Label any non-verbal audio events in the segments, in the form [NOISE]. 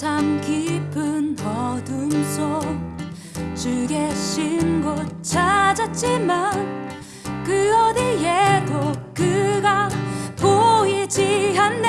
참 깊은 어둠 속 주 계신 곳 찾았지만 그 어디에도 그가 보이지 않네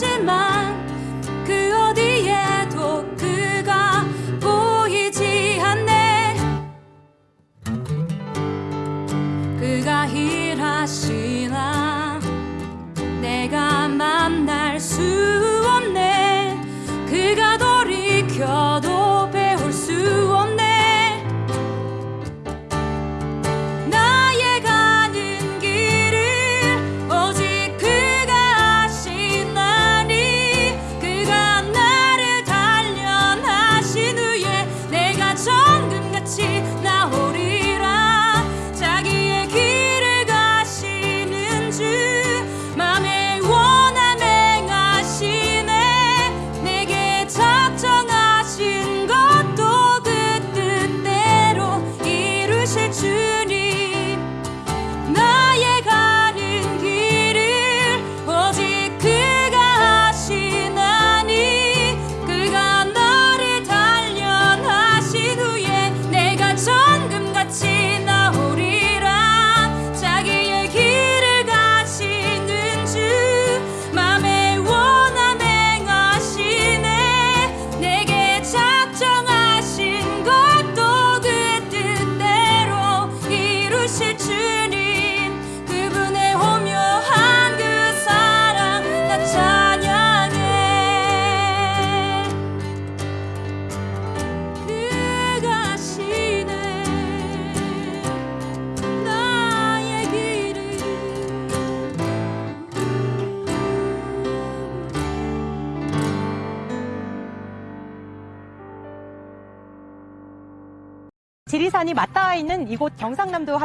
찾았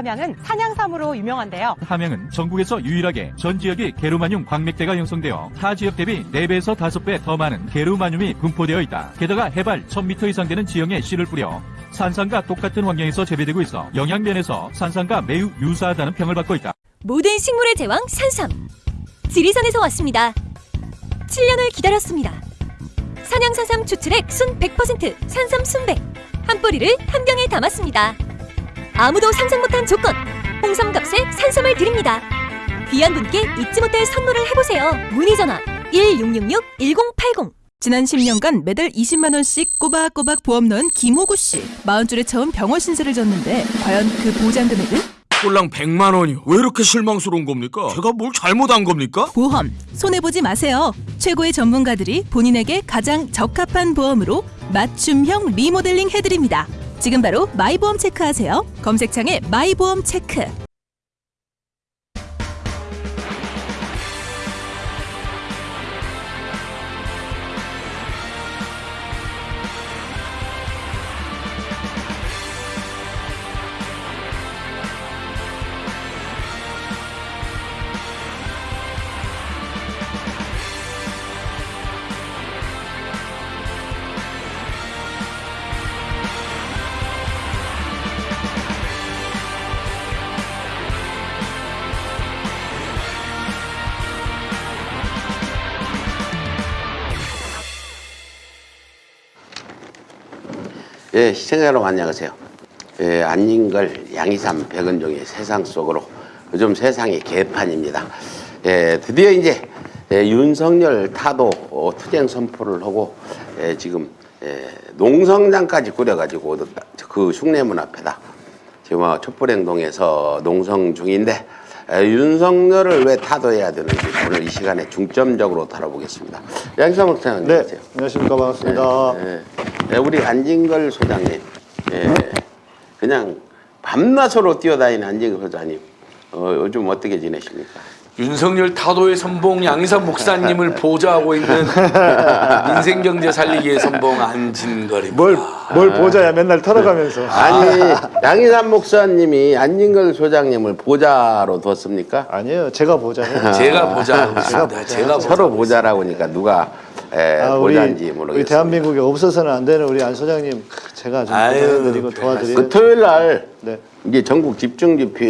함양은 산양삼으로 유명한데요. 함양은 전국에서 유일하게 전 지역이 게르마늄 광맥대가 형성되어 타 지역 대비 4배에서 5배 더 많은 게르마늄이 분포되어 있다. 게다가 해발 1000m 이상 되는 지형에 씨를 뿌려 산산과 똑같은 환경에서 재배되고 있어 영양면에서 산산과 매우 유사하다는 평을 받고 있다. 모든 식물의 제왕 산삼 지리산에서 왔습니다 7년을 기다렸습니다 산양산삼 추출액 순 100% 산삼 순백 한 뿌리를 한 병에 담았습니다 아무도 상상 못한 조건 홍삼값에 산삼을 드립니다 귀한 분께 잊지 못할 선물을 해보세요 문의 전화 1666-1080 지난 10년간 매달 20만 원씩 꼬박꼬박 보험 넣은 김호구 씨. 40줄에 처음 병원 신세를 졌는데 과연 그 보장 금액은? 꼴랑 100만 원이요. 왜 이렇게 실망스러운 겁니까? 제가 뭘 잘못한 겁니까? 보험 손해 보지 마세요. 최고의 전문가들이 본인에게 가장 적합한 보험으로 맞춤형 리모델링 해드립니다. 지금 바로 마이보험 체크하세요. 검색창에 마이보험 체크. 예, 시청자 여러분 안녕하세요. 예, 안진걸 양이삼 백은종의 세상 속으로 요즘 세상이 개판입니다. 예, 드디어 이제 예, 윤석열 타도 어, 투쟁 선포를 하고 예, 지금 예, 농성장까지 꾸려가지고 그 흉내문 앞에다 지금 어, 촛불행동에서 농성 중인데 에, 윤석열을 왜 타도해야 되는지 오늘 이 시간에 중점적으로 다뤄보겠습니다. 양이삼 목사님 네, 안녕하세요. 안녕하십니까 반갑습니다. 예, 예, 우리 안진걸 소장님, 예, 그냥 밤낮으로 뛰어다니는 안진걸 소장님, 어, 요즘 어떻게 지내십니까? 윤석열 타도의 선봉 양희삼 목사님을 [LAUGHS] 보좌하고 있는 민생경제 살리기의 선봉 안진걸입니다. 뭘, 뭘 보자야 맨날 털어가면서. 아니, 양희삼 목사님이 안진걸 소장님을 보좌로 뒀습니까? 아니에요, 제가 보자요. 제가 보좌하고 있습니다. 제가 서로 보좌라고 하니까 누가 에, 아, 우리, 보좌인지 우리 모르겠어요. 대한민국에 없어서는 안 되는 우리 안 소장님 제가 좀 아유, 별 도와드려요. 그 토요일 날 네. 이제 전국 집중 집회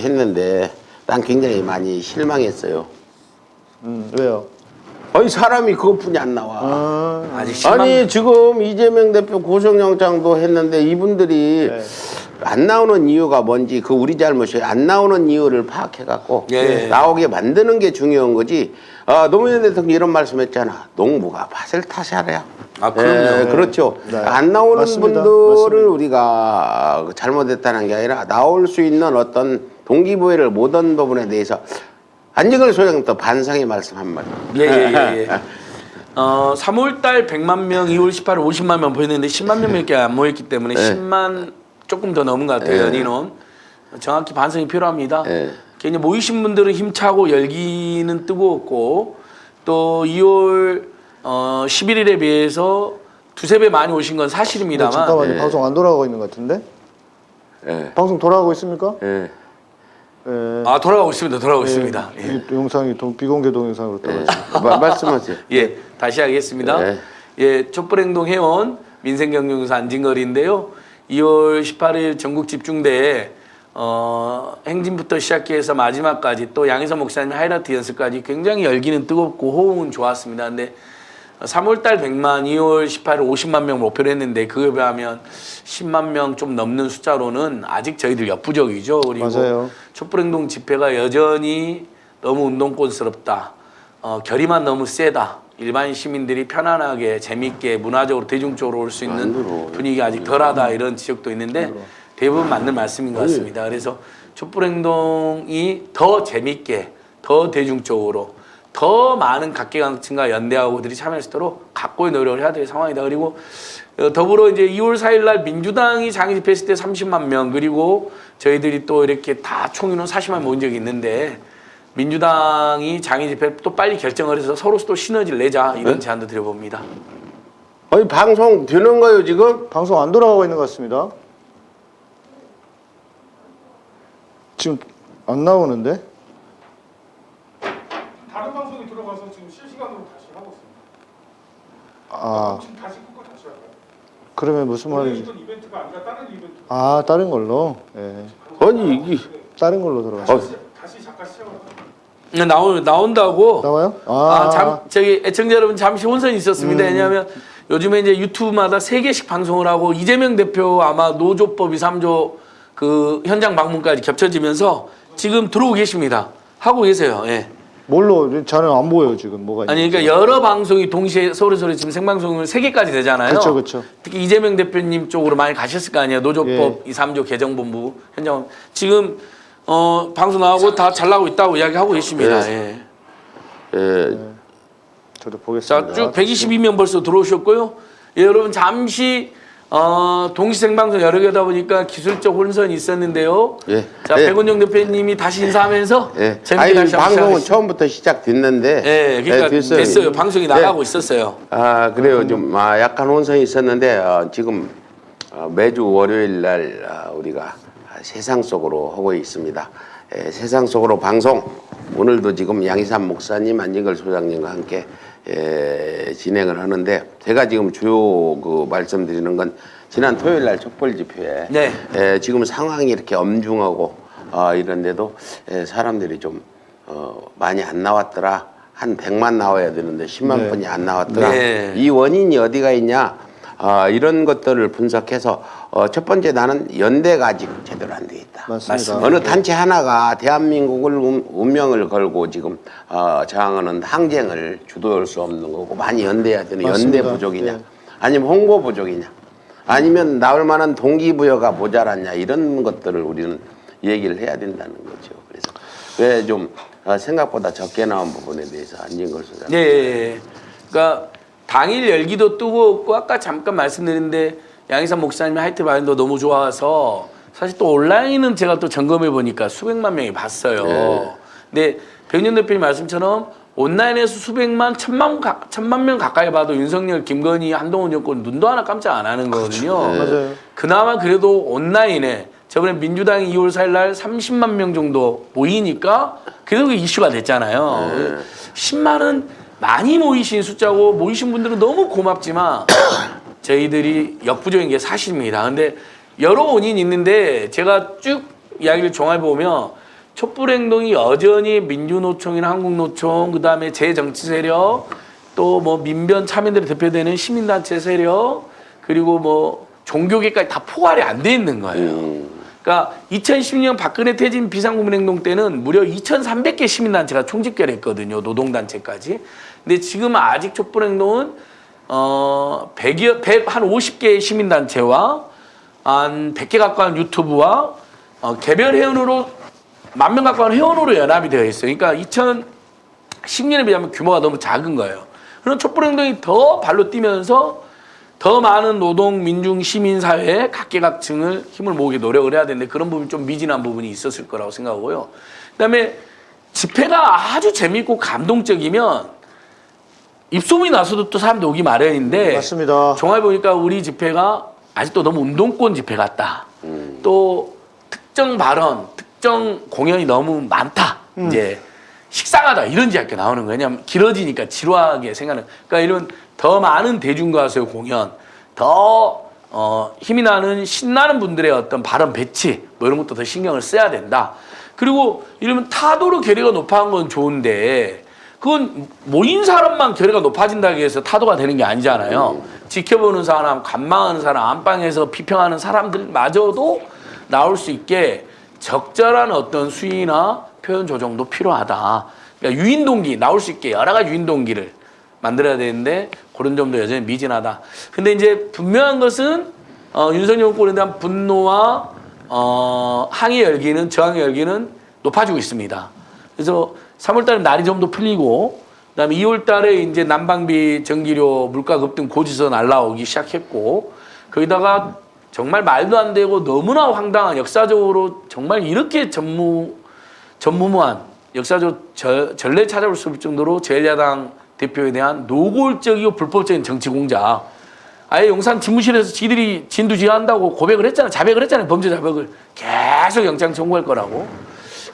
했는데 난 굉장히 많이 실망했어요. 음, 왜요? 아니 사람이 그것뿐이 안 나와. 아, 아직 실망. 아니 지금 이재명 대표 고성영장도 했는데 이분들이 네. 안 나오는 이유가 뭔지 그 우리 잘못이에요. 안 나오는 이유를 파악해갖고 예. 나오게 만드는 게 중요한 거지. 아, 노무현 대통령 이런 말씀했잖아. 농부가 밭을 타셔야. 아, 그럼요. 예, 그렇죠. 네. 안 나오는 맞습니다. 분들을 맞습니다. 우리가 잘못했다는 게 아니라 나올 수 있는 어떤 동기부여를 못한 부분에 대해서 안진걸 소장님도 반성의 말씀 한 마디. 예예예 예, 예. [LAUGHS] 어 3월달 100만 명, 2월 18일 50만 명 보였는데 10만 명밖에 안 모였기 때문에 네. 10만 조금 더 넘은 것 같아요. 네. 연인원 정확히 반성이 필요합니다. 네. 괜히 모이신 분들은 힘차고 열기는 뜨거웠고 또 2월 어 11일에 비해서 두세 배 많이 오신 건 사실입니다만 잠깐만요, 네. 방송 안 돌아가고 있는 것 같은데? 예. 방송 돌아가고 있습니까? 예. 예. 아 돌아가고 있습니다. 돌아가고 예, 있습니다. 예. 이 영상이 동, 비공개 동영상으로 예. 떨어져. 마- 말씀하세요. [LAUGHS] 예, 다시 하겠습니다. 네. 예, 촛불행동 회원 민생경영사 안진걸인데요. 2월 18일 전국 집중대회 어, 행진부터 시작해서 마지막까지 또 양희선 목사님 하이라이트 연습까지 굉장히 열기는 뜨겁고 호응은 좋았습니다. 근데 3월달 100만, 2월 18일 50만 명 목표로 했는데 그에 비하면 10만 명 좀 넘는 숫자로는 아직 저희들 역부족이죠. 그리고 맞아요. 촛불행동 집회가 여전히 너무 운동권스럽다. 어, 결의만 너무 세다. 일반 시민들이 편안하게 재밌게 문화적으로 대중적으로 올 수 있는. 분위기가 아직 덜하다 이런 지적도 있는데 대부분 맞는 말씀인 것 같습니다. 그래서 촛불행동이 더 재밌게 더 대중적으로 더 많은 각계각층과 연대하고들이 참여할 수 있도록 각고의 노력을 해야 될 상황이다. 그리고 어, 더불어 이제 2월 4일 날 민주당이 장애 집회했을 때 30만 명 그리고 저희들이 또 이렇게 다 총인원 40만 모인 적이 있는데 민주당이 장애 집회 또 빨리 결정을 해서 서로 또 시너지를 내자 이런 제안도 드려봅니다. 아니 방송 되는 거요 지금? 방송 안 돌아가고 있는 것 같습니다. 지금 안 나오는데? 다른 방송이 들어가서 지금 실시간으로 다시 하고 있습니다. 아, 다시 다시 할까요? 그러면 무슨 말인지. 이벤트가 아니라 다른 이벤트. 아, 다른 걸로? 예. 아니 이게 다른 걸로 들어갔어. 어, 다시 잠깐 시작을 할까요? 나오, 나온다고 나와요? 아, 잠, 저기 애청자 여러분 잠시 혼선이 있었습니다. 음. 왜냐하면 요즘에 이제 유튜브마다 세 개씩 방송을 하고 이재명 대표 아마 노조법 2, 3조 그 현장 방문까지 겹쳐지면서 지금 들어오고 계십니다. 하고 계세요. 예. 뭘로? 저는 안 보여요, 지금. 뭐가 아니 있는지. 그러니까 여러 방송이 동시에 서로 서로 지금 생방송을 세 개까지 되잖아요. 그쵸, 그쵸. 특히 이재명 대표님 쪽으로 많이 가셨을 거 아니에요. 노조법 예. 2, 3조 개정본부 현장 지금 어 방송 나오고 다 잘 나오고 있다고 이야기하고 계십니다. 예. 예, 저도 보겠습니다. 자, 쭉 122명 벌써 들어오셨고요. 예, 여러분 잠시 어, 동시 생방송 여러 개다 보니까 기술적 혼선이 있었는데요. 예. 자, 예. 백원영 대표님이 다시 인사하면서 예. 재밌게 다시 방송은 시작하겠습니다. 처음부터 시작됐는데 예, 그러니까 예, 됐어요. 방송이 예. 나가고 있었어요. 아 그래요 좀 아, 약간 혼선이 있었는데 어, 지금 어, 매주 월요일 날 아, 우리가 세상 속으로 하고 있습니다. 예, 세상 속으로 방송 오늘도 지금 양희삼 목사님 안진걸 소장님과 함께 예, 진행을 하는데 제가 지금 주요 그 말씀드리는 건 지난 토요일 날 촛불 집회에 네. 예, 지금 상황이 이렇게 엄중하고 어, 이런데도 예, 사람들이 좀 어, 많이 안 나왔더라. 한 100만 나와야 되는데 10만 네. 분이 안 나왔더라. 네. 이 원인이 어디가 있냐? 어, 이런 것들을 분석해서 어, 첫 번째 나는 연대가 아직 제대로 안 돼 있다. 맞습니다. 어느 단체 하나가 대한민국을 운- 운명을 걸고 지금 어, 저항하는 항쟁을 주도할 수 없는 거고 많이 연대해야 되는 연대 맞습니다. 부족이냐 예. 아니면 홍보 부족이냐 아니면 나올 만한 동기부여가 모자랐냐 이런 것들을 우리는 얘기를 해야 된다는 거죠. 그래서 왜 좀 생각보다 적게 나온 부분에 대해서 안진걸 소장. 예, 예, 예. 그러니까 당일 열기도 뜨거웠고 아까 잠깐 말씀드렸는데 양희삼 목사님의 하이트 마인도 너무 좋아서 사실 또 온라인은 제가 또 점검해 보니까 수백만 명이 봤어요. 네. 근데 백년 대표님 말씀처럼 온라인에서 수백만 천만 가, 천만 명 가까이 봐도 윤석열, 김건희, 한동훈 정권 눈도 하나 깜짝 안 하는 거거든요. 네. 맞아요. 그나마 그래도 온라인에 저번에 민주당이 2월 4일 날 30만 명 정도 모이니까 그래도 그 이슈가 됐잖아요. 네. 10만은 많이 모이신 숫자고 모이신 분들은 너무 고맙지만 [COUGHS] 저희들이 역부족인 게 사실입니다. 근데 여러 원인이 있는데 제가 쭉 이야기를 종합해 보면 촛불 행동이 여전히 민주노총이나 한국노총 그 다음에 제정치 세력 또 뭐 민변 참여들이 대표되는 시민단체 세력 그리고 뭐 종교계까지 다 포괄이 안 돼 있는 거예요. 그러니까 2010년 박근혜 퇴진 비상구민행동 때는 무려 2,300개 시민단체가 총집결했거든요. 노동단체까지. 근데 지금 아직 촛불행동은 어 100여 100 한 50개의 시민단체와 한 100개 가까운 유튜브와 어, 개별 회원으로 만 명 가까운 회원으로 연합이 되어 있어요. 그러니까 2010년에 비하면 규모가 너무 작은 거예요. 그런 촛불행동이 더 발로 뛰면서 더 많은 노동, 민중, 시민 사회의 각계각층을 힘을 모으게 노력을 해야 되는데 그런 부분이 좀 미진한 부분이 있었을 거라고 생각하고요. 그다음에 집회가 아주 재미있고 감동적이면 입소문이 나서도 또 사람들 오기 마련인데 맞습니다. 종합해 보니까 우리 집회가 아직도 너무 운동권 집회 같다. 또 특정 발언, 특정 공연이 너무 많다. 이제 식상하다 이런 이야기가 나오는 거예요. 왜냐하면 길어지니까 지루하게 생각하는. 그러니까 이런 더 많은 대중가수의 공연, 더 어, 힘이 나는 신나는 분들의 어떤 발언 배치 뭐 이런 것도 더 신경을 써야 된다. 그리고 이러면 타도로 결의가 높아진 건 좋은데 그건 모인 사람만 결의가 높아진다고 해서 타도가 되는 게 아니잖아요. 지켜보는 사람, 관망하는 사람, 안방에서 비평하는 사람들마저도 나올 수 있게 적절한 어떤 수위나 표현 조정도 필요하다. 그러니까 유인 동기 나올 수 있게 여러 가지 유인 동기를 만들어야 되는데 그런 점도 여전히 미진하다. 근데 이제 분명한 것은 어, 윤석열 정권에 대한 분노와 어, 항의 열기는 저항의 열기는 높아지고 있습니다. 그래서 3월달에 날이 좀 더 풀리고 그다음에 2월달에 이제 난방비, 전기료, 물가 급등 고지서 날라오기 시작했고 거기다가 정말 말도 안 되고 너무나 황당한 역사적으로 정말 이렇게 전무 전무무한 역사적 저, 전례 찾아볼 수 없을 정도로 제1야당 대표에 대한 노골적이고 불법적인 정치 공작. 아예 용산 집무실에서 지들이 진두지휘한다고 고백을 했잖아요. 자백을 했잖아요. 범죄 자백을. 계속 영장 청구할 거라고.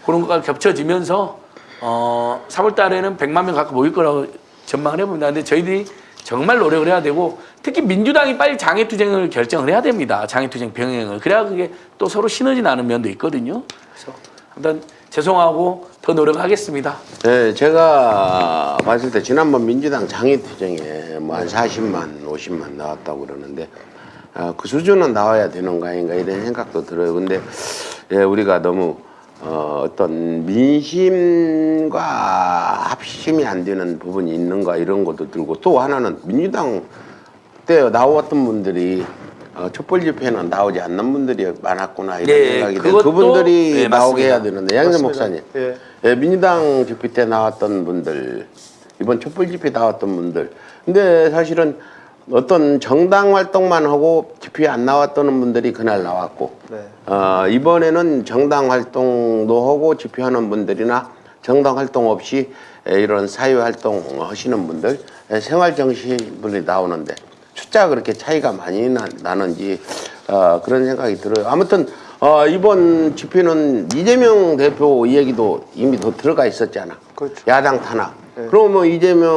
그런 것과 겹쳐지면서 어, 3월 달에는 100만 명 가까이 모일 거라고 전망을 해봅니다. 근데 저희들이 정말 노력을 해야 되고 특히 민주당이 빨리 장애투쟁을 결정을 해야 됩니다. 장애투쟁 병행을. 그래야 그게 또 서로 시너지 나는 면도 있거든요. 그래서 일단 죄송하고 더 노력하겠습니다. 네, 제가 봤을 때 지난번 민주당 장애투쟁에 뭐 한 40만, 50만 나왔다고 그러는데 아, 그 수준은 나와야 되는 거 아닌가 이런 생각도 들어요. 근데 예, 우리가 너무 어, 어떤 민심과 합심이 안 되는 부분이 있는가 이런 것도 들고 또 하나는 민주당 때 나왔던 분들이 어, 촛불 집회는 나오지 않는 분들이 많았구나 이런 네, 생각이 들어요. 그분들이 네, 나오게. 해야 되는데 양재. 목사님 예. 예, 민주당 집회 때 나왔던 분들 이번 촛불 집회 나왔던 분들 근데 사실은 어떤 정당 활동만 하고 집회에 안 나왔던 분들이 그날 나왔고 네. 어, 이번에는 정당 활동도 하고 집회하는 분들이나 정당 활동 없이 에, 이런 사회 활동 하시는 분들 에, 생활 정신 분들이 나오는데 숫자가 그렇게 차이가 많이 나, 나는지 어, 그런 생각이 들어요. 아무튼 어, 이번 집회는 이재명 대표 얘기도 이미 더 들어가 있었잖아. 그렇죠. 야당 탄압. 그럼 뭐 이재명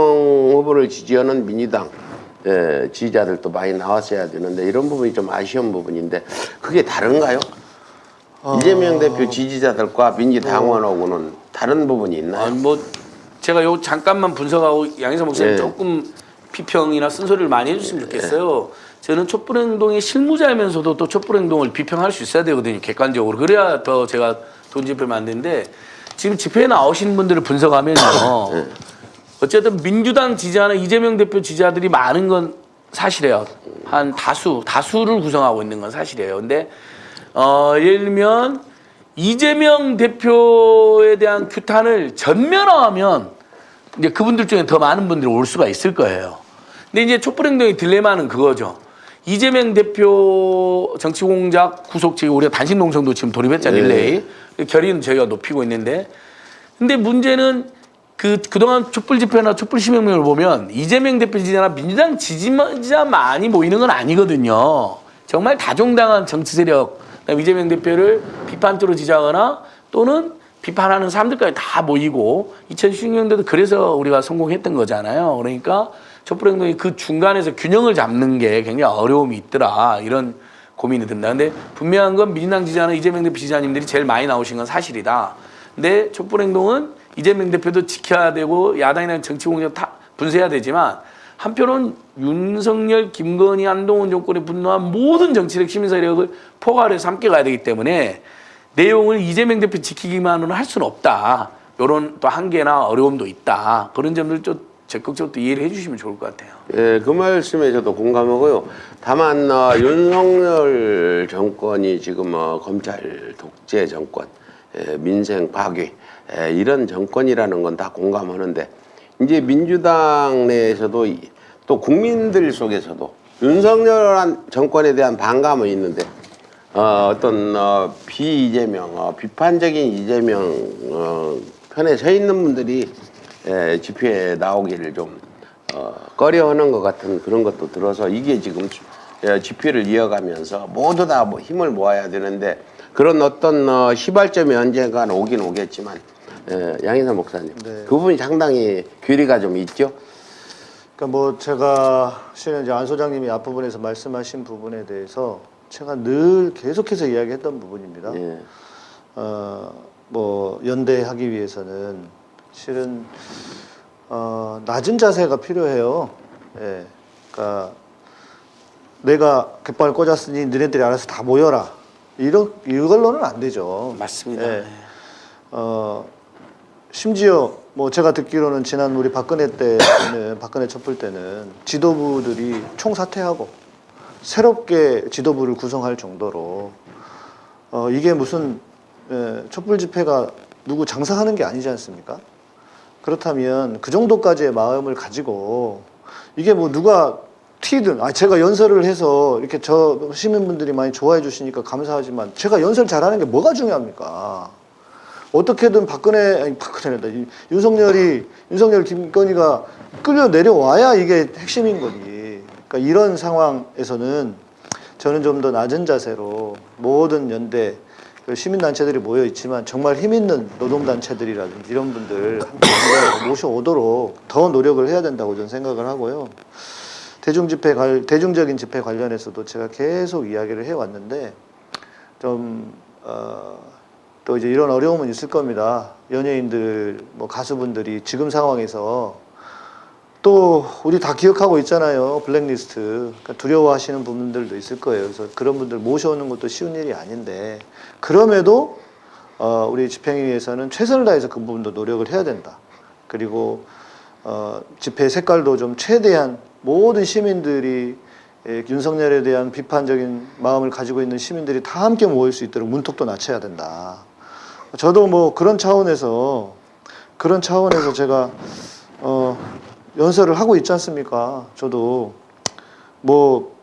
후보를 지지하는 민주당 예, 지지자들도 많이 나왔어야 되는데 이런 부분이 좀 아쉬운 부분인데 그게 다른가요? 이재명 대표 지지자들과 민주당원하고는 다른 부분이 있나요? 아, 뭐 제가 요 잠깐만 분석하고 양희사 목사님 네. 조금 피평이나 쓴소리를 많이 해주시면 좋겠어요. 저는 촛불행동의 실무자이면서도 또 촛불행동을 비평할 수 있어야 되거든요. 객관적으로. 그래야 더 제가 돈 집회를 만드는데 지금 집회에 나오신 분들을 분석하면요. 어쨌든 민주당 지지하는 이재명 대표 지지자들이 많은 건 사실이에요. 한 다수, 다수를 구성하고 있는 건 사실이에요. 근데 어, 예를 들면 이재명 대표에 대한 규탄을 전면화하면 이제 그분들 중에 더 많은 분들이 올 수가 있을 거예요. 근데 이제 촛불행동의 딜레마는 그거죠. 이재명 대표 정치공작 구속 측 우리가 단식 농성도 지금 돌입했잖아요. 릴레이. 결의는 저희가 높이고 있는데 근데 문제는 그 그동안 촛불 집회나 촛불 시민명을 보면 이재명 대표 지지자나 민주당 지지자 많이 모이는 건 아니거든요. 정말 다종당한 정치 세력, 이재명 대표를 비판적으로 지지하거나 또는 비판하는 사람들까지 다 모이고 2016년도도 그래서 우리가 성공했던 거잖아요. 그러니까 촛불행동이 그 중간에서 균형을 잡는 게 굉장히 어려움이 있더라 이런 고민이 든다. 근데 분명한 건 민주당 지지자는 이재명 대표 지지자님들이 제일 많이 나오신 건 사실이다. 근데 촛불행동은 이재명 대표도 지켜야 되고 야당이나 정치 공작 다 분쇄해야 되지만 한편은 윤석열, 김건희, 한동훈 정권에 분노한 모든 정치력 시민 세력을 포괄해서 함께 가야 되기 때문에 내용을 이재명 대표 지키기만으로는 할 수는 없다. 이런 또 한계나 어려움도 있다. 그런 점들 좀 적극적으로 또 이해를 해주시면 좋을 것 같아요. 예, 그 말씀에 저도 공감하고요. 다만 어, 윤석열 정권이 지금 어, 검찰 독재 정권, 예, 민생 파괴 예, 이런 정권이라는 건 다 공감하는데 이제 민주당 내에서도 이- 또 국민들 속에서도 윤석열 정권에 대한 반감은 있는데 어, 어떤 어, 비이재명, 어, 비판적인 이재명 어, 편에 서 있는 분들이 에, 집회에 나오기를 좀 어, 꺼려하는 것 같은 그런 것도 들어서 이게 지금 주- 에, 집회를 이어가면서 모두 다뭐 힘을 모아야 되는데 그런 어떤 어, 시발점이 언젠가 오긴 오겠지만 에, 양희삼 목사님 네. 그 부분이 상당히 괴리가 좀 있죠. 그러니까 뭐 제가 실은 이제 안 소장님이 앞부분에서 말씀하신 부분에 대해서 제가 늘 계속해서 이야기했던 부분입니다. 예. 어, 뭐 연대하기 위해서는 실은 어, 낮은 자세가 필요해요. 예. 그러니까 내가 갯발을 꽂았으니 너네들이 알아서 다 모여라. 이런 이걸로는 안 되죠. 맞습니다. 예. 어, 심지어 뭐 제가 듣기로는 지난 우리 박근혜 때는 [CLEARS THROAT] 박근혜 촛불 때는 지도부들이 총사퇴하고 새롭게 지도부를 구성할 정도로 어, 이게 무슨 에, 촛불 집회가 누구 장사하는 게 아니지 않습니까? 그렇다면 그 정도까지의 마음을 가지고 이게 뭐 누가 튀든 아 제가 연설을 해서 이렇게 저 시민분들이 많이 좋아해 주시니까 감사하지만 제가 연설 잘하는 게 뭐가 중요합니까? 어떻게든 박근혜 아니 박근혜다 이 윤석열이 윤석열 김건희가 끌려 내려와야 이게 핵심인 거지. 그러니까 이런 상황에서는 저는 좀 더 낮은 자세로 모든 연대 그 시민단체들이 모여 있지만 정말 힘 있는 노동단체들이라든지 이런 분들 모셔오도록 더 노력을 해야 된다고 저는 생각을 하고요. 대중 집회 관 대중적인 집회 관련해서도 제가 계속 이야기를 해왔는데 좀 어, 또 이제 이런 어려움은 있을 겁니다. 연예인들, 뭐 가수분들이 지금 상황에서 또 우리 다 기억하고 있잖아요. 블랙리스트. 그러니까 두려워하시는 분들도 있을 거예요. 그래서 그런 분들 모셔오는 것도 쉬운 일이 아닌데 그럼에도 어, 우리 집행위에서는 최선을 다해서 그 부분도 노력을 해야 된다. 그리고 어, 집회 색깔도 좀 최대한 모든 시민들이 예, 윤석열에 대한 비판적인 마음을 가지고 있는 시민들이 다 함께 모일 수 있도록 문턱도 낮춰야 된다. 저도 뭐 그런 차원에서 그런 차원에서 제가 어, 연설을 하고 있지 않습니까? 저도 뭐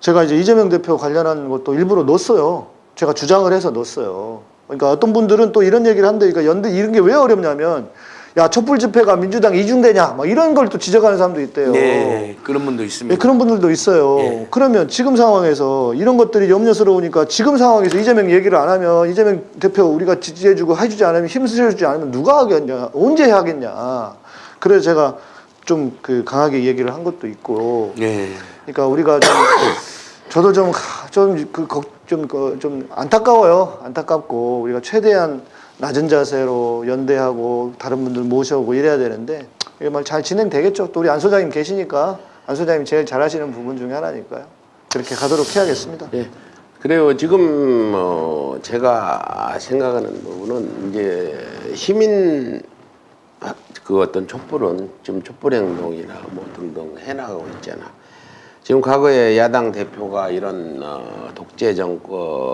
제가 이제 이재명 대표 관련한 것도 일부러 넣었어요. 제가 주장을 해서 넣었어요. 그러니까 어떤 분들은 또 이런 얘기를 한대. 그러니까 연대 이런 게 왜 어렵냐면 야 촛불 집회가 민주당 이중대냐 막 이런 걸 또 지적하는 사람도 있대요. 네, 그런 분도 있습니다. 예, 그런 분들도 있어요. 예. 그러면 지금 상황에서 이런 것들이 염려스러우니까 지금 상황에서 이재명 얘기를 안 하면 이재명 대표 우리가 지지해주고 해주지 않으면 힘쓰주지 않으면 누가 하겠냐, 언제 하겠냐. 그래서 제가 좀 그 강하게 얘기를 한 것도 있고. 네. 그러니까 우리가 좀 [COUGHS] 저도 좀좀그좀좀 좀 안타까워요. 안타깝고 우리가 최대한 낮은 자세로 연대하고 다른 분들 모셔오고 이래야 되는데 이게 말잘 진행되겠죠. 또 우리 안 소장님 계시니까 안 소장님이 제일 잘하시는 부분 중에 하나니까요. 그렇게 가도록 해야겠습니다. 예. 그래요. 지금 어 제가 생각하는 부분은 이제 시민 아, 그 어떤 촛불은 지금 촛불 행동이나 뭐 등등 해나가고 있잖아. 지금 과거에 야당 대표가 이런 어, 독재 정권이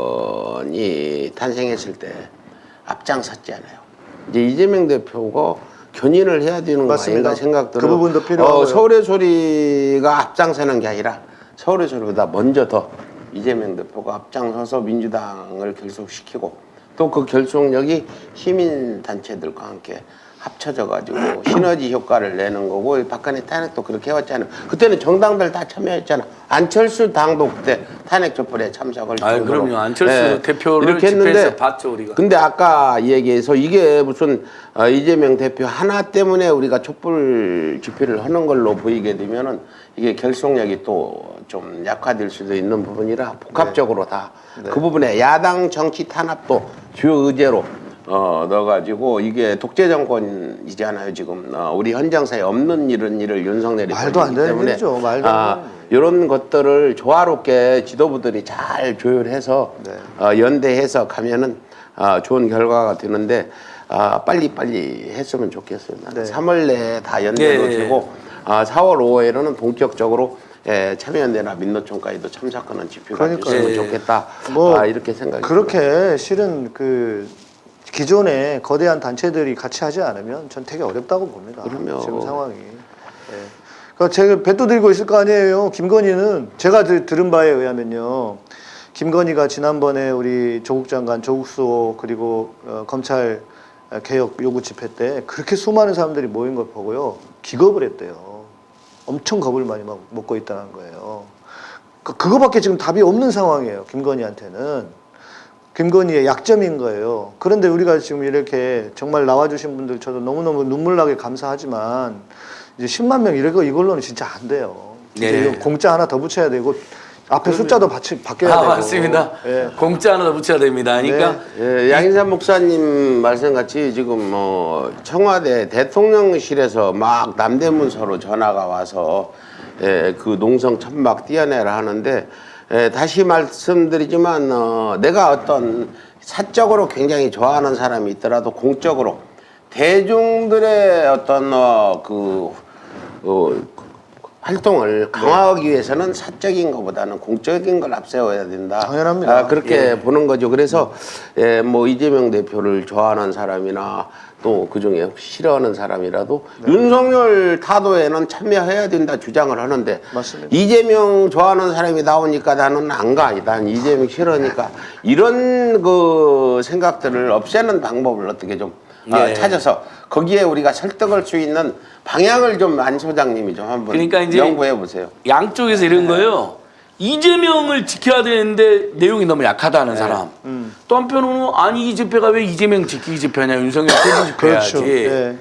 탄생했을 때 앞장섰잖아요. 이제 이재명 대표가 견인을 해야 되는 거 맞습니다. 아닌가 생각들을 그 부분도 필요하고요. 어, 서울의 소리가 앞장서는 게 아니라 서울의 소리보다 먼저 더 이재명 대표가 앞장서서 민주당을 결속시키고 또 그 결속력이 시민 단체들과 함께 합쳐져 가지고 시너지 효과를 내는 거고 박근혜 탄핵도 그렇게 해왔잖아요. 그때는 정당들 다 참여했잖아. 안철수 당도 그때 탄핵 촛불에 참석을 정도로. 그럼요. 안철수 예, 대표를 이렇게 했는데 봤죠, 우리가. 근데 아까 얘기해서 이게 무슨 어, 이재명 대표 하나 때문에 우리가 촛불 집회를 하는 걸로 보이게 되면은 이게 결속력이 또 좀 약화될 수도 있는 부분이라 복합적으로 다그 부분에 야당 정치 탄압도 주요 의제로 어, 넣어가지고 이게 독재 정권이잖아요 지금 어, 우리 현 정사에 없는 이런 일을 윤석열이 말도 안 벌이기 되는 때문에 일이죠. 말도 안 아, 되는 일. 이런 것들을 조화롭게 지도부들이 잘 조율해서 네. 어, 연대해서 가면은 아, 좋은 결과가 되는데 아, 빨리 빨리 했으면 좋겠어요. 네. 3월 내에 다 연대로 예, 예. 되고 아, 4월 5일에는 본격적으로 예, 참여연대나 민노총까지도 참석하는 집회가 그러니까요. 됐으면 예. 좋겠다. 뭐 아, 이렇게 생각이 그렇게 실은 그 기존에 거대한 단체들이 같이 하지 않으면 전 되게 어렵다고 봅니다. 그럼요. 지금 상황이. 예. 그러니까 제가 배도 들고 있을 거 아니에요. 김건희는 제가 들, 들은 바에 의하면요. 김건희가 지난번에 우리 조국 장관, 조국 수호 그리고 어, 검찰 개혁 요구 집회 때 그렇게 수많은 사람들이 모인 걸 보고요. 기겁을 했대요. 엄청 겁을 많이 먹- 먹고 있다는 거예요. 그- 그거밖에 지금 답이 없는 상황이에요. 김건희한테는. 김건희의 약점인 거예요. 그런데 우리가 지금 이렇게 정말 나와주신 분들 저도 너무너무 눈물나게 감사하지만 이제 10만 명 이거 이걸로는 진짜 안 돼요. 진짜 네. 이거 공짜 하나 더 붙여야 되고 앞에 숫자도 받치, 바뀌어야 아, 되고. 맞습니다. 예. 공짜 하나 더 붙여야 됩니다. 그러니까 네. 예, 양인삼 목사님 말씀같이 지금 뭐 청와대 대통령실에서 막 남대문서로 전화가 와서 예, 그 농성 천막 띄어내라 하는데 예, 다시 말씀드리지만 어, 내가 어떤 사적으로 굉장히 좋아하는 사람이 있더라도 공적으로 대중들의 어떤 어, 그 어, 활동을 강화하기 위해서는 사적인 것보다는 공적인 걸 앞세워야 된다. 당연합니다. 아, 그렇게 보는 거죠. 그래서 예, 뭐 이재명 대표를 좋아하는 사람이나 또 그중에 싫어하는 사람이라도 네. 윤석열 타도에는 참여해야 된다 주장을 하는데 맞습니다. 이재명 좋아하는 사람이 나오니까 나는 안 가. 난 이재명 싫어하니까 이런 그 생각들을 없애는 방법을 어떻게 좀 어, 예. 찾아서 거기에 우리가 설득할 수 있는 방향을 좀 안 소장님이 좀 한번 그러니까 연구해 보세요. 양쪽에서 이런 거예요. 이재명을 지켜야 되는데 내용이 너무 약하다는 사람. 음. 또 한편으로는 아니 이 집회가 왜 이재명 지키기 집회냐 윤석열 퇴진 집회야지. 그렇죠. 예.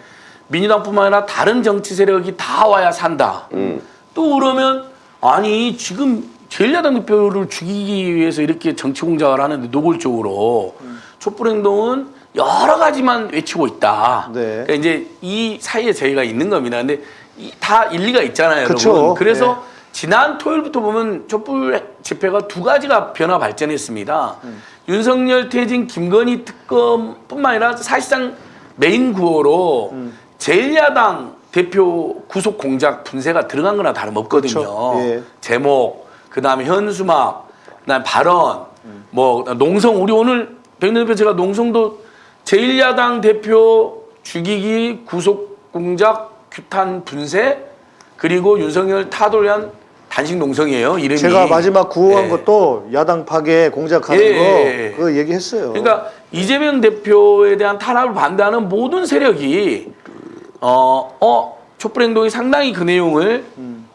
민주당뿐만 아니라 다른 정치 세력이 다 와야 산다. 음. 또 그러면 아니 지금 제1야당 대표를 죽이기 위해서 이렇게 정치 공작을 하는데 노골적으로 음. 촛불 행동은 여러 가지만 외치고 있다. 네. 그러니까 이제 이 사이에 저희가 있는 겁니다. 근데 이- 다 일리가 있잖아요, 그쵸. 여러분. 그래서 네. 지난 토요일부터 보면 촛불 집회가 두 가지가 변화 발전했습니다. 음. 윤석열 퇴진 김건희 특검뿐만 아니라 사실상 메인 구호로 음. 제1야당 대표 구속 공작 분쇄가 들어간 거나 다름없거든요. 그렇죠. 예. 제목, 그 다음에 현수막, 그 다음에 발언, 음. 뭐 농성 우리 오늘 백년 대표 제가 농성도 제1야당 대표 죽이기 구속 공작 규탄 분쇄 그리고 윤석열 타도를 위한 단식 농성이에요 이름이. 제가 마지막 구호한 예. 것도 야당 파괴 공작하는 예, 거 예, 예. 그거 얘기했어요. 그러니까 이재명 대표에 대한 탄압을 반대하는 모든 세력이 어, 어 촛불 행동이 상당히 그 내용을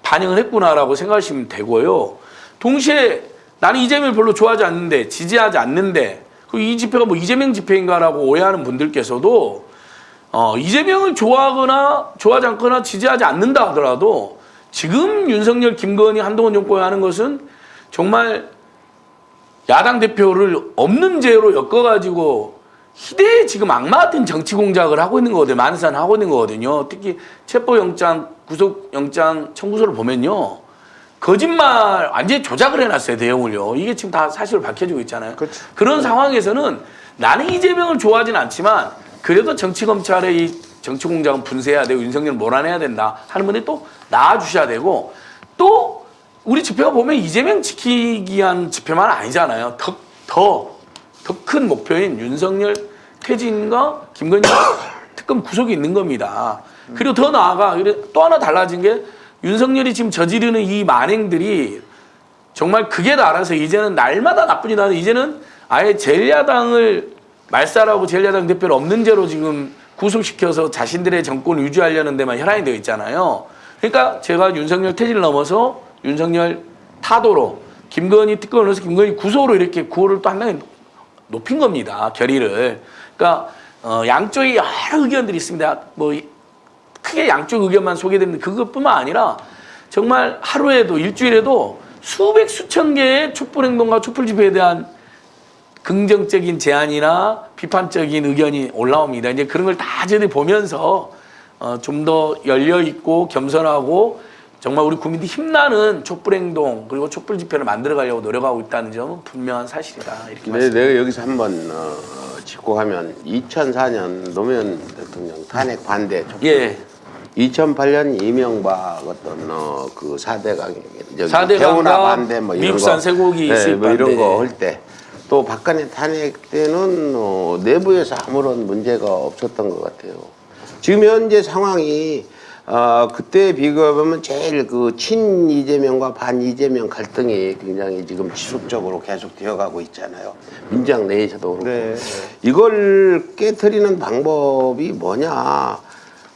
반영을 했구나라고 생각하시면 되고요. 동시에 나는 이재명을 별로 좋아하지 않는데 지지하지 않는데 그 이 집회가 뭐 이재명 집회인가라고 오해하는 분들께서도 어, 이재명을 좋아하거나 좋아하지 않거나 지지하지 않는다 하더라도 지금 윤석열, 김건희, 한동훈 정권이 하는 것은 정말 야당 대표를 없는 죄로 엮어가지고 희대의 지금 악마 같은 정치 공작을 하고 있는 거거든요. 만산 하고 있는 거거든요. 특히 체포영장, 구속영장 청구서를 보면요. 거짓말 완전히 조작을 해놨어요 대형을요. 이게 지금 다 사실을 밝혀지고 있잖아요. 그렇죠. 그런 상황에서는 나는 이재명을 좋아하진 않지만 그래도 정치 검찰의 이 정치 공작은 분쇄해야 되고 윤석열을 몰아내야 된다 하는 분들이 또 나와주셔야 되고 또 우리 집회가 보면 이재명 지키기 위한 집회만 아니잖아요. 더 더 더 큰 목표인 윤석열 퇴진과 김건희 [COUGHS] 특검 구속이 있는 겁니다. 그리고 더 나아가 또 하나 달라진 게 윤석열이 지금 저지르는 이 만행들이 정말 극에 달아서 이제는 날마다 나쁘지 않아 이제는 아예 제1야당을 말살하고 제1야당 대표를 없는 죄로 지금 구속시켜서 자신들의 정권을 유지하려는 데만 혈안이 되어 있잖아요. 그러니까 제가 윤석열 퇴진을 넘어서 윤석열 타도로 김건희 특검을 넣어서 김건희 구속으로 이렇게 구호를 또 한 단계 높인 겁니다. 결의를. 그러니까 어, 양쪽에 여러 의견들이 있습니다. 뭐 이- 크게 양쪽 의견만 소개되는 그것뿐만 아니라 정말 하루에도 일주일에도 수백 수천 개의 촛불 행동과 촛불 집회에 대한 긍정적인 제안이나 비판적인 의견이 올라옵니다. 이제 그런 걸 다 저희들이 보면서 어, 좀 더 열려 있고 겸손하고 정말 우리 국민들이 힘나는 촛불 행동 그리고 촛불 집회를 만들어 가려고 노력하고 있다는 점은 분명한 사실이다. 이렇게 네, 말씀. 내가 여기서 한번 어, 짚고 가면 2004년 노무현 대통령 탄핵 반대 촛불 예. 2008년 이명박 어떤 어, 그 사대강 저기 사대 태우나 강과 반대 뭐 이런 미국산 거, 쇠고기 네, 뭐 이런. 거 할 때 또 박근혜 탄핵 때는 어, 내부에서 아무런 문제가 없었던 것 같아요. 지금 현재 상황이 어, 그때 비교해보면 제일 그 친 이재명과 반 이재명 갈등이 굉장히 지금 지속적으로 계속 되어가고 있잖아요. 민주당 내에서도 그렇고 네. 이걸 깨뜨리는 방법이 뭐냐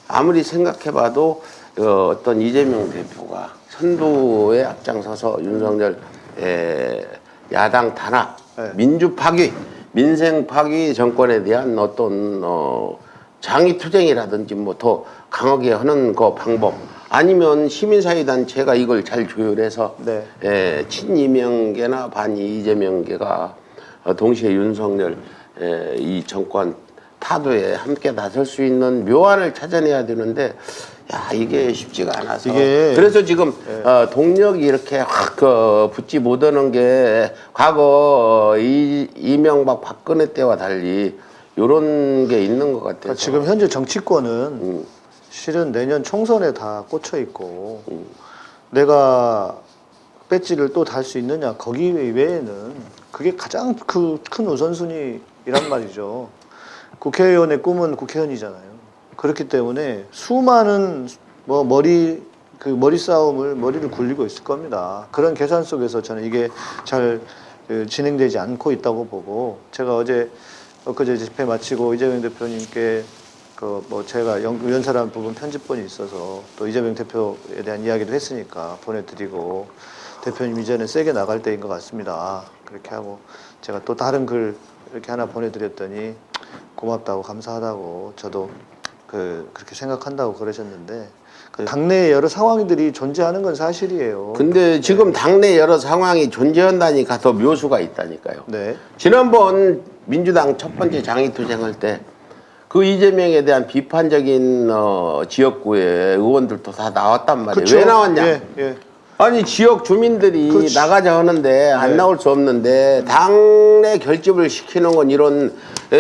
아무리 생각해봐도 어, 어떤 이재명 대표가 선두에 앞장서서 윤석열 에, 야당 탄압, 네. 민주 파괴, 민생 파괴 정권에 대한 어떤 어, 장애 투쟁이라든지 뭐 더 강하게 하는 그 방법 아니면 시민사회단체가 이걸 잘 조율해서 네. 에, 친이명계나 반이재명계가 어, 동시에 윤석열 에, 이 정권 타도에 함께 나설 수 있는 묘안을 찾아내야 되는데 야 이게 쉽지가 않아서 이게- 그래서 지금 어, 동력이 이렇게 확 어, 붙지 못하는 게 과거 이, 이명박 박근혜 때와 달리 요런 게 있는 것 같아요. 그러니까 지금 현재 정치권은 음. 실은 내년 총선에 다 꽂혀 있고 내가 배지를 또 달 수 있느냐 거기 외에는 그게 가장 그 큰 우선순위란 말이죠. 국회의원의 꿈은 국회의원이잖아요. 그렇기 때문에 수많은 뭐 머리 그 머리 싸움을 머리를 굴리고 있을 겁니다. 그런 계산 속에서 저는 이게 잘 그, 진행되지 않고 있다고 보고 제가 어제 엊그제 집회 마치고 이재명 대표님께 그 뭐 제가 연, 연설한 부분 편집본이 있어서 또 이재명 대표에 대한 이야기도 했으니까 보내드리고 대표님 이제는 세게 나갈 때인 것 같습니다. 그렇게 하고 제가 또 다른 글 이렇게 하나 보내드렸더니 고맙다고 감사하다고 저도 그 그렇게 생각한다고 그러셨는데 그 당내에 여러 상황들이 존재하는 건 사실이에요. 근데 지금 당내 여러 상황이 존재한다니까 더 묘수가 있다니까요. 네. 지난번 민주당 첫 번째 장애투쟁할 때 그 이재명에 대한 비판적인 어, 지역구의 의원들도 다 나왔단 말이에요. 그쵸? 왜 나왔냐? 예, 예. 아니 지역 주민들이 그렇지. 나가자 하는데 안 네. 나올 수 없는데 당내 결집을 시키는 건 이런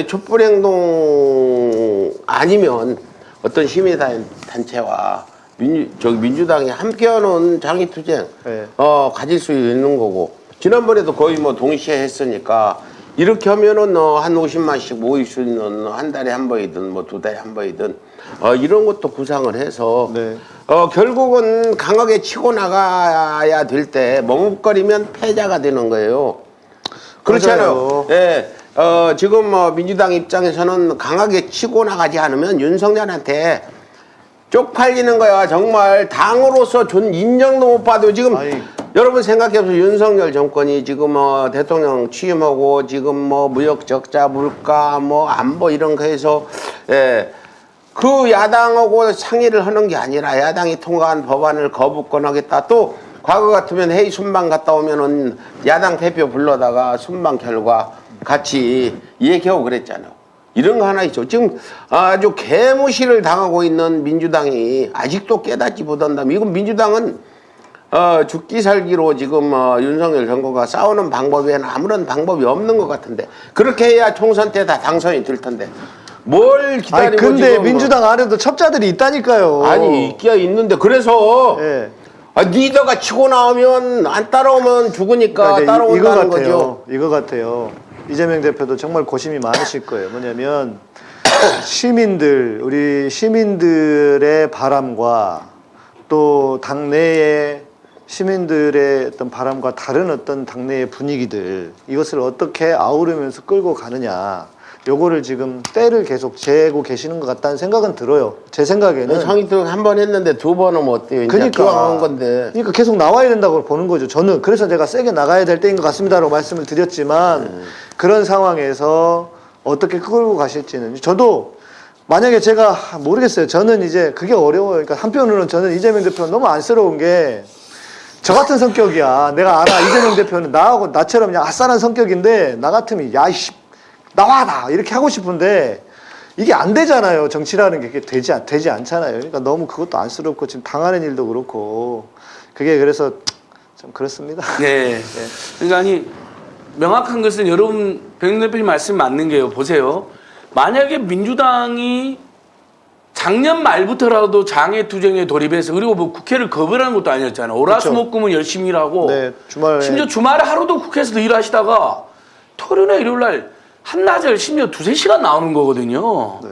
촛불 행동 아니면 어떤 시민단 단체와 민주 저기 민주당이 함께하는 장애투쟁 네. 어 가질 수 있는 거고 지난번에도 거의 뭐 동시에 했으니까 이렇게 하면은 어, 한 50만씩 모일 수 있는 한 달에 한 번이든 뭐 두 달에 한 번이든 어, 이런 것도 구상을 해서 네. 어, 결국은 강하게 치고 나가야 될 때 머뭇거리면 패자가 되는 거예요. 그렇잖아요. 예. 어, 지금 뭐 민주당 입장에서는 강하게 치고 나가지 않으면 윤석열한테 쪽팔리는 거야. 정말 당으로서 존 인정도 못 받고 지금 아니. 여러분 생각해보세요. 윤석열 정권이 지금 뭐 대통령 취임하고 지금 뭐 무역 적자, 물가, 뭐 안보 이런 거 해서 예. 그 야당하고 상의를 하는 게 아니라 야당이 통과한 법안을 거부권하겠다. 또 과거 같으면 회의 순방 갔다 오면은 야당 대표 불러다가 순방 결과 같이 얘기하고 그랬잖아요. 이런 거 하나 있죠. 지금 아주 개무시를 당하고 있는 민주당이 아직도 깨닫지 못한다면 이건 민주당은 어, 죽기 살기로 지금 어, 윤석열 정부가 싸우는 방법 외에는 아무런 방법이 없는 것 같은데 그렇게 해야 총선 때 다 당선이 될 텐데 뭘 기다리고 아니 근데 지금 민주당 안에도 첩자들이 있다니까요. 아니 있기야 있는데 그래서 예. 아, 리더가 치고 나오면 안 따라오면 죽으니까 그러니까 이거 따라온다는 같아요. 거죠. 이거 같아요. 이재명 대표도 정말 고심이 많으실 거예요. 뭐냐면 [COUGHS] 시민들, 우리 시민들의 바람과 또 당내의 시민들의 어떤 바람과 다른 어떤 당내의 분위기들 이것을 어떻게 아우르면서 끌고 가느냐. 요거를 지금 때를 계속 재고 계시는 것 같다는 생각은 들어요. 제 생각에는. 상의등 한 번 했는데 두번 하면 어때요? 그러니까 기왕 한 건데. 그러니까 계속 나와야 된다고 보는 거죠. 저는 그래서 제가 세게 나가야 될 때인 것 같습니다 라고 말씀을 드렸지만 네. 그런 상황에서 어떻게 끌고 가실지는 저도 만약에 제가 모르겠어요. 저는 이제 그게 어려워요. 그러니까 한편으로는 저는 이재명 대표는 너무 안쓰러운 게 저 같은 성격이야. 내가 알아. 이재명 대표는 나하고 나처럼 그냥 아싸한 성격인데 나 같으면 야이씨 나와 나 이렇게 하고 싶은데 이게 안 되잖아요. 정치라는 게 되지 않- 되지 않잖아요. 그러니까 너무 그것도 안쓰럽고 지금 당하는 일도 그렇고 그게 그래서 좀 그렇습니다. 네. 그러니까 아니 명확한 것은 여러분 백윤 대표님 말씀 맞는 게요. 보세요. 만약에 민주당이 작년 말부터라도 장애 투쟁에 돌입해서 그리고 뭐 국회를 거부하는 것도 아니었잖아요. 오라수목금은 열심히 일하고 네, 주말에 심지어 주말에 하루도 국회에서 일하시다가 토요일이나 일요일 날 한나절 심지어 두세 시간 나오는 거거든요. 네.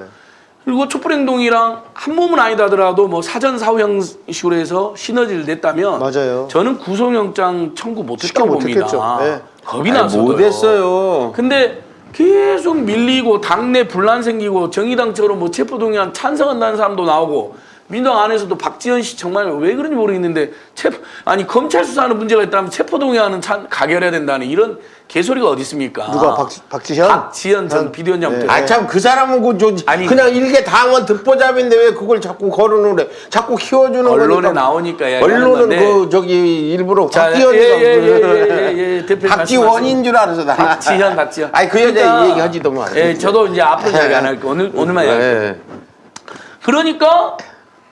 그리고 촛불행동이랑 한 몸은 아니다 하더라도 뭐 사전 사후 형식으로 해서 시너지를 냈다면 맞아요. 저는 구속영장 청구 못했다고 봅니다. 네. 겁이 나서 못했어요. 근데 계속 밀리고 당내 분란 생기고 정의당처럼 뭐 체포동의안 찬성한다는 사람도 나오고 민주당 안에서도 박지원 씨 정말 왜 그런지 모르겠는데 체포 아니 검찰 수사하는 문제가 있다면 체포동의안은 찬 가결해야 된다는 이런 개소리가 어디 있습니까? 누가 박, 박지현? 박지현 전 비대위원장부터 네. 아참 그 사람은 그 저, 아니. 그냥 일개 당원 듣보잡인데 왜 그걸 자꾸 거론을 해? 자꾸 키워주는 언론에 거니까. 나오니까 이야기하는 언론은 건데. 그 저기 일부러 자, 박지원이가 예, 예, 예, 예, 예, 대표님 박지원인 줄 알아서 나. 박지현, 박지현. 아니 그 여자 얘기하지도 마. 예, 저도 이제 앞으로 이야기 안 할게요. 오늘 오늘만 이야기. 예. 그러니까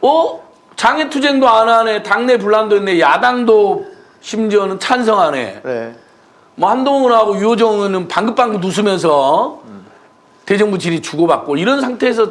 어 장애 투쟁도 안 하네, 당내 분란도 있네, 야당도 심지어는 찬성하네. 네. 뭐 한동훈 하고 유호정은 방긋방긋 웃으면서 대정부 질의 주고받고 이런 상태에서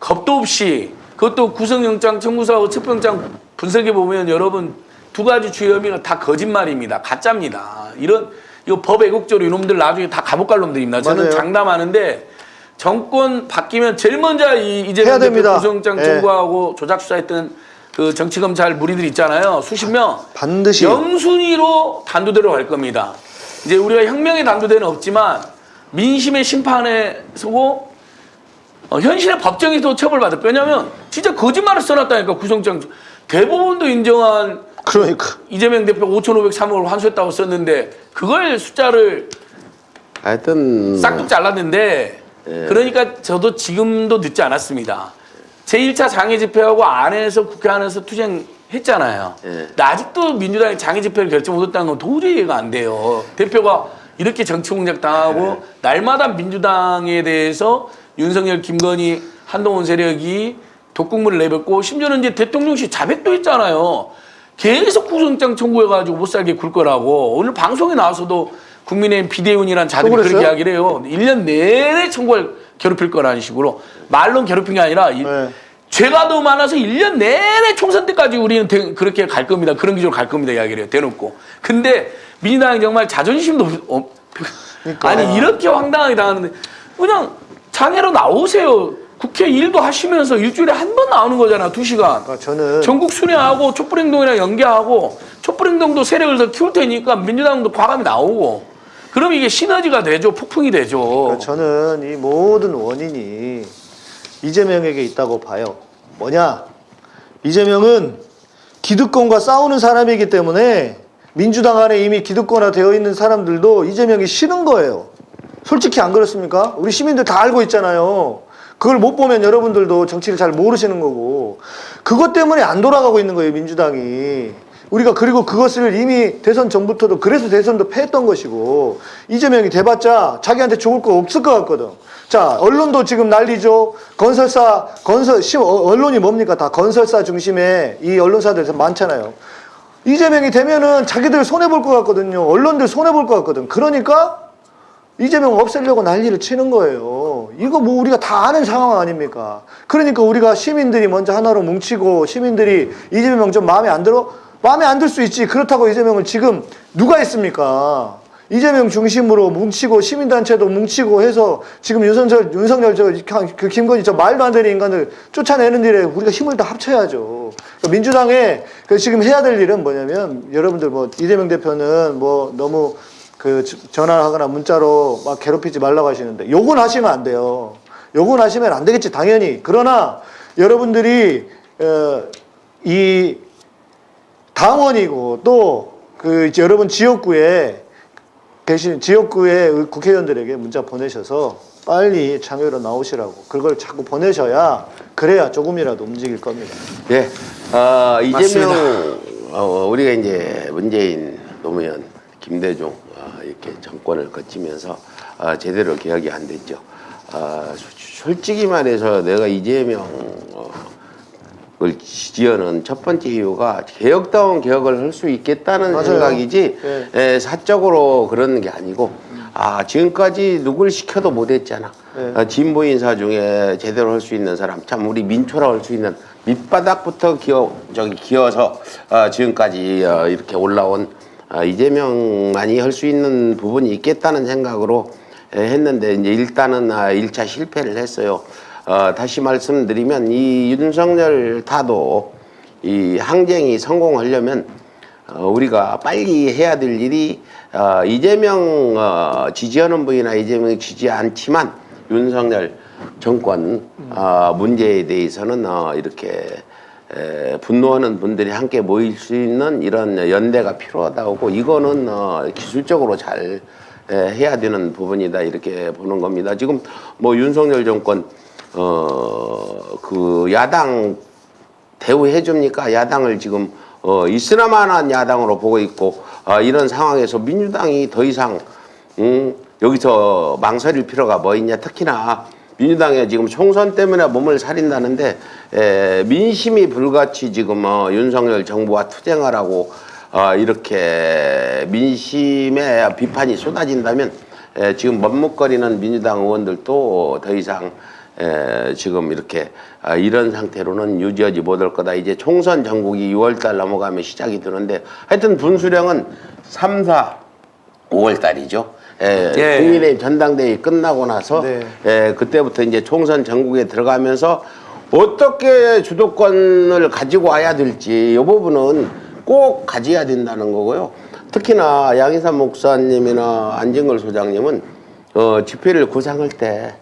겁도 없이 그것도 구속영장 청구서하고 체포영장 분석해 보면 여러분 두 가지 주요 혐의가 다 거짓말입니다. 가짜입니다. 이런 이거 법 애국적으로 이놈들 나중에 다 감옥 갈 놈들입니다. 저는 맞아요. 장담하는데 정권 바뀌면 제일 먼저 이 이재명 대표. 구속영장 예. 청구하고 조작 수사했던 그 정치검찰 무리들 있잖아요. 수십 명. 반드시 영순위로 단두대로 갈 겁니다. 이제 우리가 혁명의 단두대는 없지만 민심의 심판에 서고 어, 현실의 법정에서 처벌받을 왜냐하면 진짜 거짓말을 써놨다니까 구성장 대법원도 인정한 그러니까 이재명 대표 5,503억을 환수했다고 썼는데 그걸 숫자를 하여튼 싹둑 잘랐는데 그러니까 저도 지금도 늦지 않았습니다. 제1차 장애 집회하고 안에서 국회 안에서 투쟁했잖아요. 예. 아직도 민주당이 장애 집회를 결정 못했다는 건 도저히 이해가 안 돼요. 대표가 이렇게 정치 공작 당하고 날마다 민주당에 대해서 윤석열, 김건희, 한동훈 세력이 독국물을 내뱉고 심지어는 이제 대통령실 자백도 했잖아요. 계속 구속장 청구해가지고 못 살게 굴 거라고 오늘 방송에 나와서도 국민의힘 비대위원이란 자들이 또 그렇게? 이야기를 해요. 1년 내내 청구할 괴롭힐 거라는 식으로 말로는 괴롭힌 게 아니라 이- 네. 죄가 너무 많아서 1년 내내 총선 때까지 우리는 대- 그렇게 갈 겁니다. 그런 기조로 갈 겁니다. 이야기를 해요. 대놓고. 근데 민주당이 정말 자존심도 없- 어, 그러니까. 아니 이렇게 황당하게 당하는데 그냥 장애로 나오세요. 국회 일도 하시면서 일주일에 한 번 나오는 거잖아. 두 시간. 그러니까 저는 전국 순회하고 촛불행동이랑 연계하고 촛불행동도 세력을 더 키울 테니까 민주당도 과감히 나오고 그럼 이게 시너지가 되죠. 폭풍이 되죠. 그러니까 저는 이 모든 원인이 이재명에게 있다고 봐요. 뭐냐? 이재명은 기득권과 싸우는 사람이기 때문에 민주당 안에 이미 기득권화 되어 있는 사람들도 이재명이 싫은 거예요. 솔직히 안 그렇습니까? 우리 시민들 다 알고 있잖아요. 그걸 못 보면 여러분들도 정치를 잘 모르시는 거고 그것 때문에 안 돌아가고 있는 거예요 민주당이 우리가 그리고 그것을 이미 대선 전부터도 그래서 대선도 패했던 것이고 이재명이 돼봤자 자기한테 좋을 거 없을 것 같거든. 자 언론도 지금 난리죠. 건설사 건설 시- 어, 언론이 뭡니까 다 건설사 중심의 이 언론사들 많잖아요. 이재명이 되면은 자기들 손해 볼 것 같거든요. 언론들 손해 볼 것 같거든. 그러니까 이재명 없애려고 난리를 치는 거예요. 이거 뭐 우리가 다 아는 상황 아닙니까? 그러니까 우리가 시민들이 먼저 하나로 뭉치고 시민들이 이재명 좀 마음에 안 들어? 마음에 안 들 수 있지. 그렇다고 이재명을 지금 누가 있습니까? 이재명 중심으로 뭉치고 시민단체도 뭉치고 해서 지금 윤석열, 윤석열 저, 그 김건희 저 말도 안 되는 인간을 쫓아내는 일에 우리가 힘을 다 합쳐야죠. 그러니까 민주당에 그 지금 해야 될 일은 뭐냐면 여러분들 뭐 이재명 대표는 뭐 너무 그 저- 전화하거나 문자로 막 괴롭히지 말라고 하시는데 욕은 하시면 안 돼요. 욕은 하시면 안 되겠지 당연히. 그러나 여러분들이 어, 이 당원이고 또그 여러분 지역구에 계신 지역구의 국회의원들에게 문자 보내셔서 빨리 참여로 나오시라고 그걸 자꾸 보내셔야 그래야 조금이라도 움직일 겁니다. 예, 어, 이재명 어, 우리가 이제 문재인 노무현 김대중 어, 이렇게 정권을 거치면서 어, 제대로 개혁이 안 됐죠. 어, 소- 솔직히 말해서 내가 이재명 어, 을 지지하는 첫 번째 이유가 개혁다운 개혁을 할 수 있겠다는 맞아요. 생각이지 네. 에, 사적으로 그러는 게 아니고 아 지금까지 누굴 시켜도 못했잖아. 네. 어, 진보 인사 중에 제대로 할 수 있는 사람 참 우리 민초라 할 수 있는 밑바닥부터 기어 저기 기어서 어, 지금까지 어, 이렇게 올라온 어, 이재명만이 할 수 있는 부분이 있겠다는 생각으로 에, 했는데 이제 일단은 아, 1차 실패를 했어요. 어, 다시 말씀드리면 이 윤석열 타도 이 항쟁이 성공하려면 어, 우리가 빨리 해야 될 일이 어, 이재명 어, 지지하는 분이나 이재명 지지 않지만 윤석열 정권 어, 문제에 대해서는 어, 이렇게 에, 분노하는 분들이 함께 모일 수 있는 이런 연대가 필요하다고 이거는 어, 기술적으로 잘 에, 해야 되는 부분이다 이렇게 보는 겁니다. 지금 뭐 윤석열 정권 어 그 야당 대우해 줍니까? 야당을 지금 어, 있으나마한 야당으로 보고 있고 어, 이런 상황에서 민주당이 더 이상 음, 여기서 망설일 필요가 뭐 있냐? 특히나 민주당에 지금 총선 때문에 몸을 사린다는데 에, 민심이 불같이 지금 어, 윤석열 정부와 투쟁하라고 어, 이렇게 민심의 비판이 쏟아진다면 에, 지금 머뭇거리는 민주당 의원들도 더 이상 에, 지금 이렇게 아, 이런 상태로는 유지하지 못할 거다. 이제 총선 전국이 6월달 넘어가면 시작이 되는데 하여튼 분수령은 3, 4, 5월달이죠. 에, 예. 국민의힘 전당대회 끝나고 나서 네. 에, 그때부터 이제 총선 전국에 들어가면서 어떻게 주도권을 가지고 와야 될지 이 부분은 꼭 가져야 된다는 거고요. 특히나 양희삼 목사님이나 안진걸 소장님은 어, 집회를 구상할 때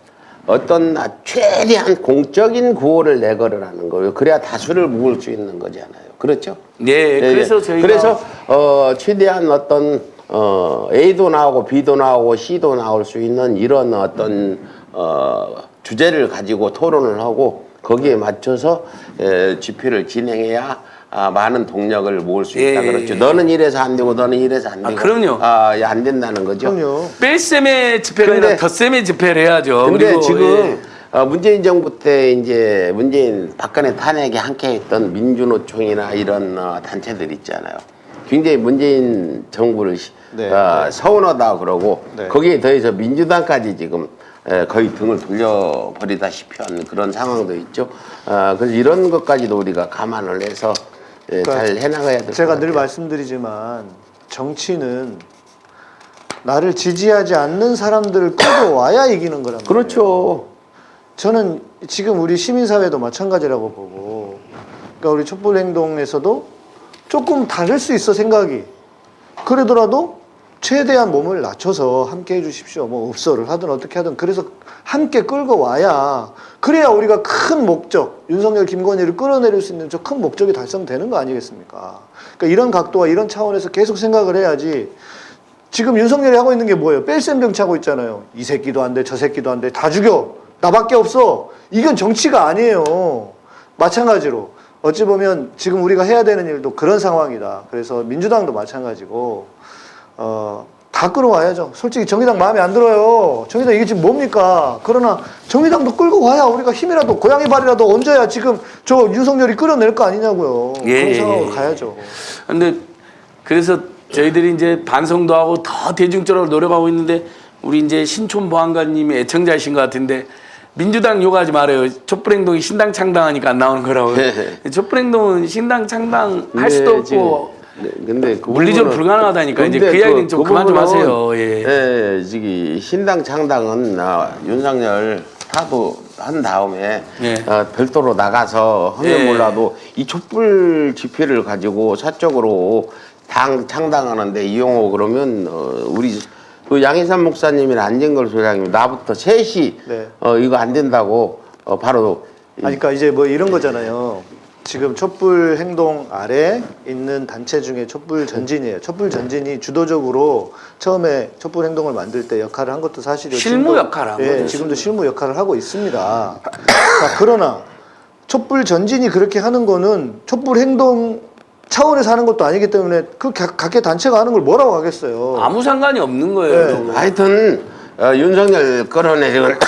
어떤 나- 최대한 공적인 구호를 내걸으라는 거예요. 그래야 다수를 모을 수 있는 거잖아요. 그렇죠? 예, 그래서 예. 저희가 그래서 어 최대한 어떤 어 A도 나오고 B도 나오고 C도 나올 수 있는 이런 어떤 어 주제를 가지고 토론을 하고 거기에 맞춰서 에, 집회를 진행해야 아, 많은 동력을 모을 수 있다 예, 그렇죠. 예. 너는 이래서 안 되고 너는 이래서 안 아, 되고 그럼요. 아, 예, 안 된다는 거죠. 그럼요. 뺄셈의 집회가 아니라 근데- 덧셈의 집회를 해야죠. 근데 그리고 지금 예. 어, 문재인 정부 때 이제 문재인 박근혜 탄핵에 함께했던 민주노총이나 이런 어, 단체들 있잖아요. 굉장히 문재인 정부를 시- 네, 어, 네. 서운하다 그러고 네. 거기에 더해서 민주당까지 지금 에, 거의 등을 돌려버리다시피 하는 그런 상황도 있죠. 어, 그래서 이런 것까지도 우리가 감안을 해서 예, 그러니까 잘 해나가야 될것 제가 같아요. 늘 말씀드리지만 정치는 나를 지지하지 않는 사람들을 끌고 와야 이기는 거란 말이에요. 그렇죠. 저는 지금 우리 시민사회도 마찬가지라고 보고 그러니까 우리 촛불 행동에서도 조금 다를 수 있어 생각이 그러더라도 최대한 몸을 낮춰서 함께 해주십시오 뭐 읍소를 하든 어떻게 하든 그래서 함께 끌고 와야 그래야 우리가 큰 목적 윤석열 김건희를 끌어내릴 수 있는 저 큰 목적이 달성되는 거 아니겠습니까 그러니까 이런 각도와 이런 차원에서 계속 생각을 해야지 지금 윤석열이 하고 있는 게 뭐예요? 뺄셈 정치하고 있잖아요. 이 새끼도 안 돼, 저 새끼도 안 돼, 다 죽여. 나밖에 없어. 이건 정치가 아니에요. 마찬가지로 어찌 보면 지금 우리가 해야 되는 일도 그런 상황이다. 그래서 민주당도 마찬가지고 어, 다 끌어와야죠. 솔직히 정의당 마음에 안 들어요. 정의당 이게 지금 뭡니까? 그러나 정의당도 끌고 와야 우리가 힘이라도 고양이 발이라도 얹어야 지금 저 윤석열이 끌어낼 거 아니냐고요. 예, 그런 예, 상황으로 예. 가야죠. 근데 그래서 저희들이 이제 반성도 하고 더 대중적으로 노력하고 있는데 우리 이제 신촌 보안관님이 애청자이신 것 같은데 민주당 욕하지 말아요. 촛불행동이 신당 창당하니까 안 나오는 거라고. 촛불행동은 신당 창당 할 수도 없고 네, 근데 그 물리적으로 부분은- 불가능하다니까 이제 그 이야기는 좀 그만 좀 하세요. 예. 예, 저기 신당 창당은 아, 윤석열 타도 한 다음에 예. 어, 별도로 나가서 하면 예. 몰라도 이 촛불 집회를 가지고 사적으로 당 창당하는데 이용호 그러면 어, 우리 그 양희삼 목사님이나 안진걸 소장님 나부터 셋이 네. 어, 이거 안 된다고 어, 바로 이- 아니, 그러니까 이제 뭐 이런 거잖아요. 지금 촛불 행동 아래 있는 단체 중에 촛불 전진이에요. 촛불 전진이 주도적으로 처음에 촛불 행동을 만들 때 역할을 한 것도 사실이에요. 실무 지금도- 역할을 한 예, 거죠. 지금도 실무 역할을 하고 있습니다. 자, 그러나 촛불 전진이 그렇게 하는 거는 촛불 행동 차원에서 하는 것도 아니기 때문에 그 각- 각계 단체가 하는 걸 뭐라고 하겠어요. 아무 상관이 없는 거예요. 네. 하여튼 어, 윤석열 끌어내리고 그러니까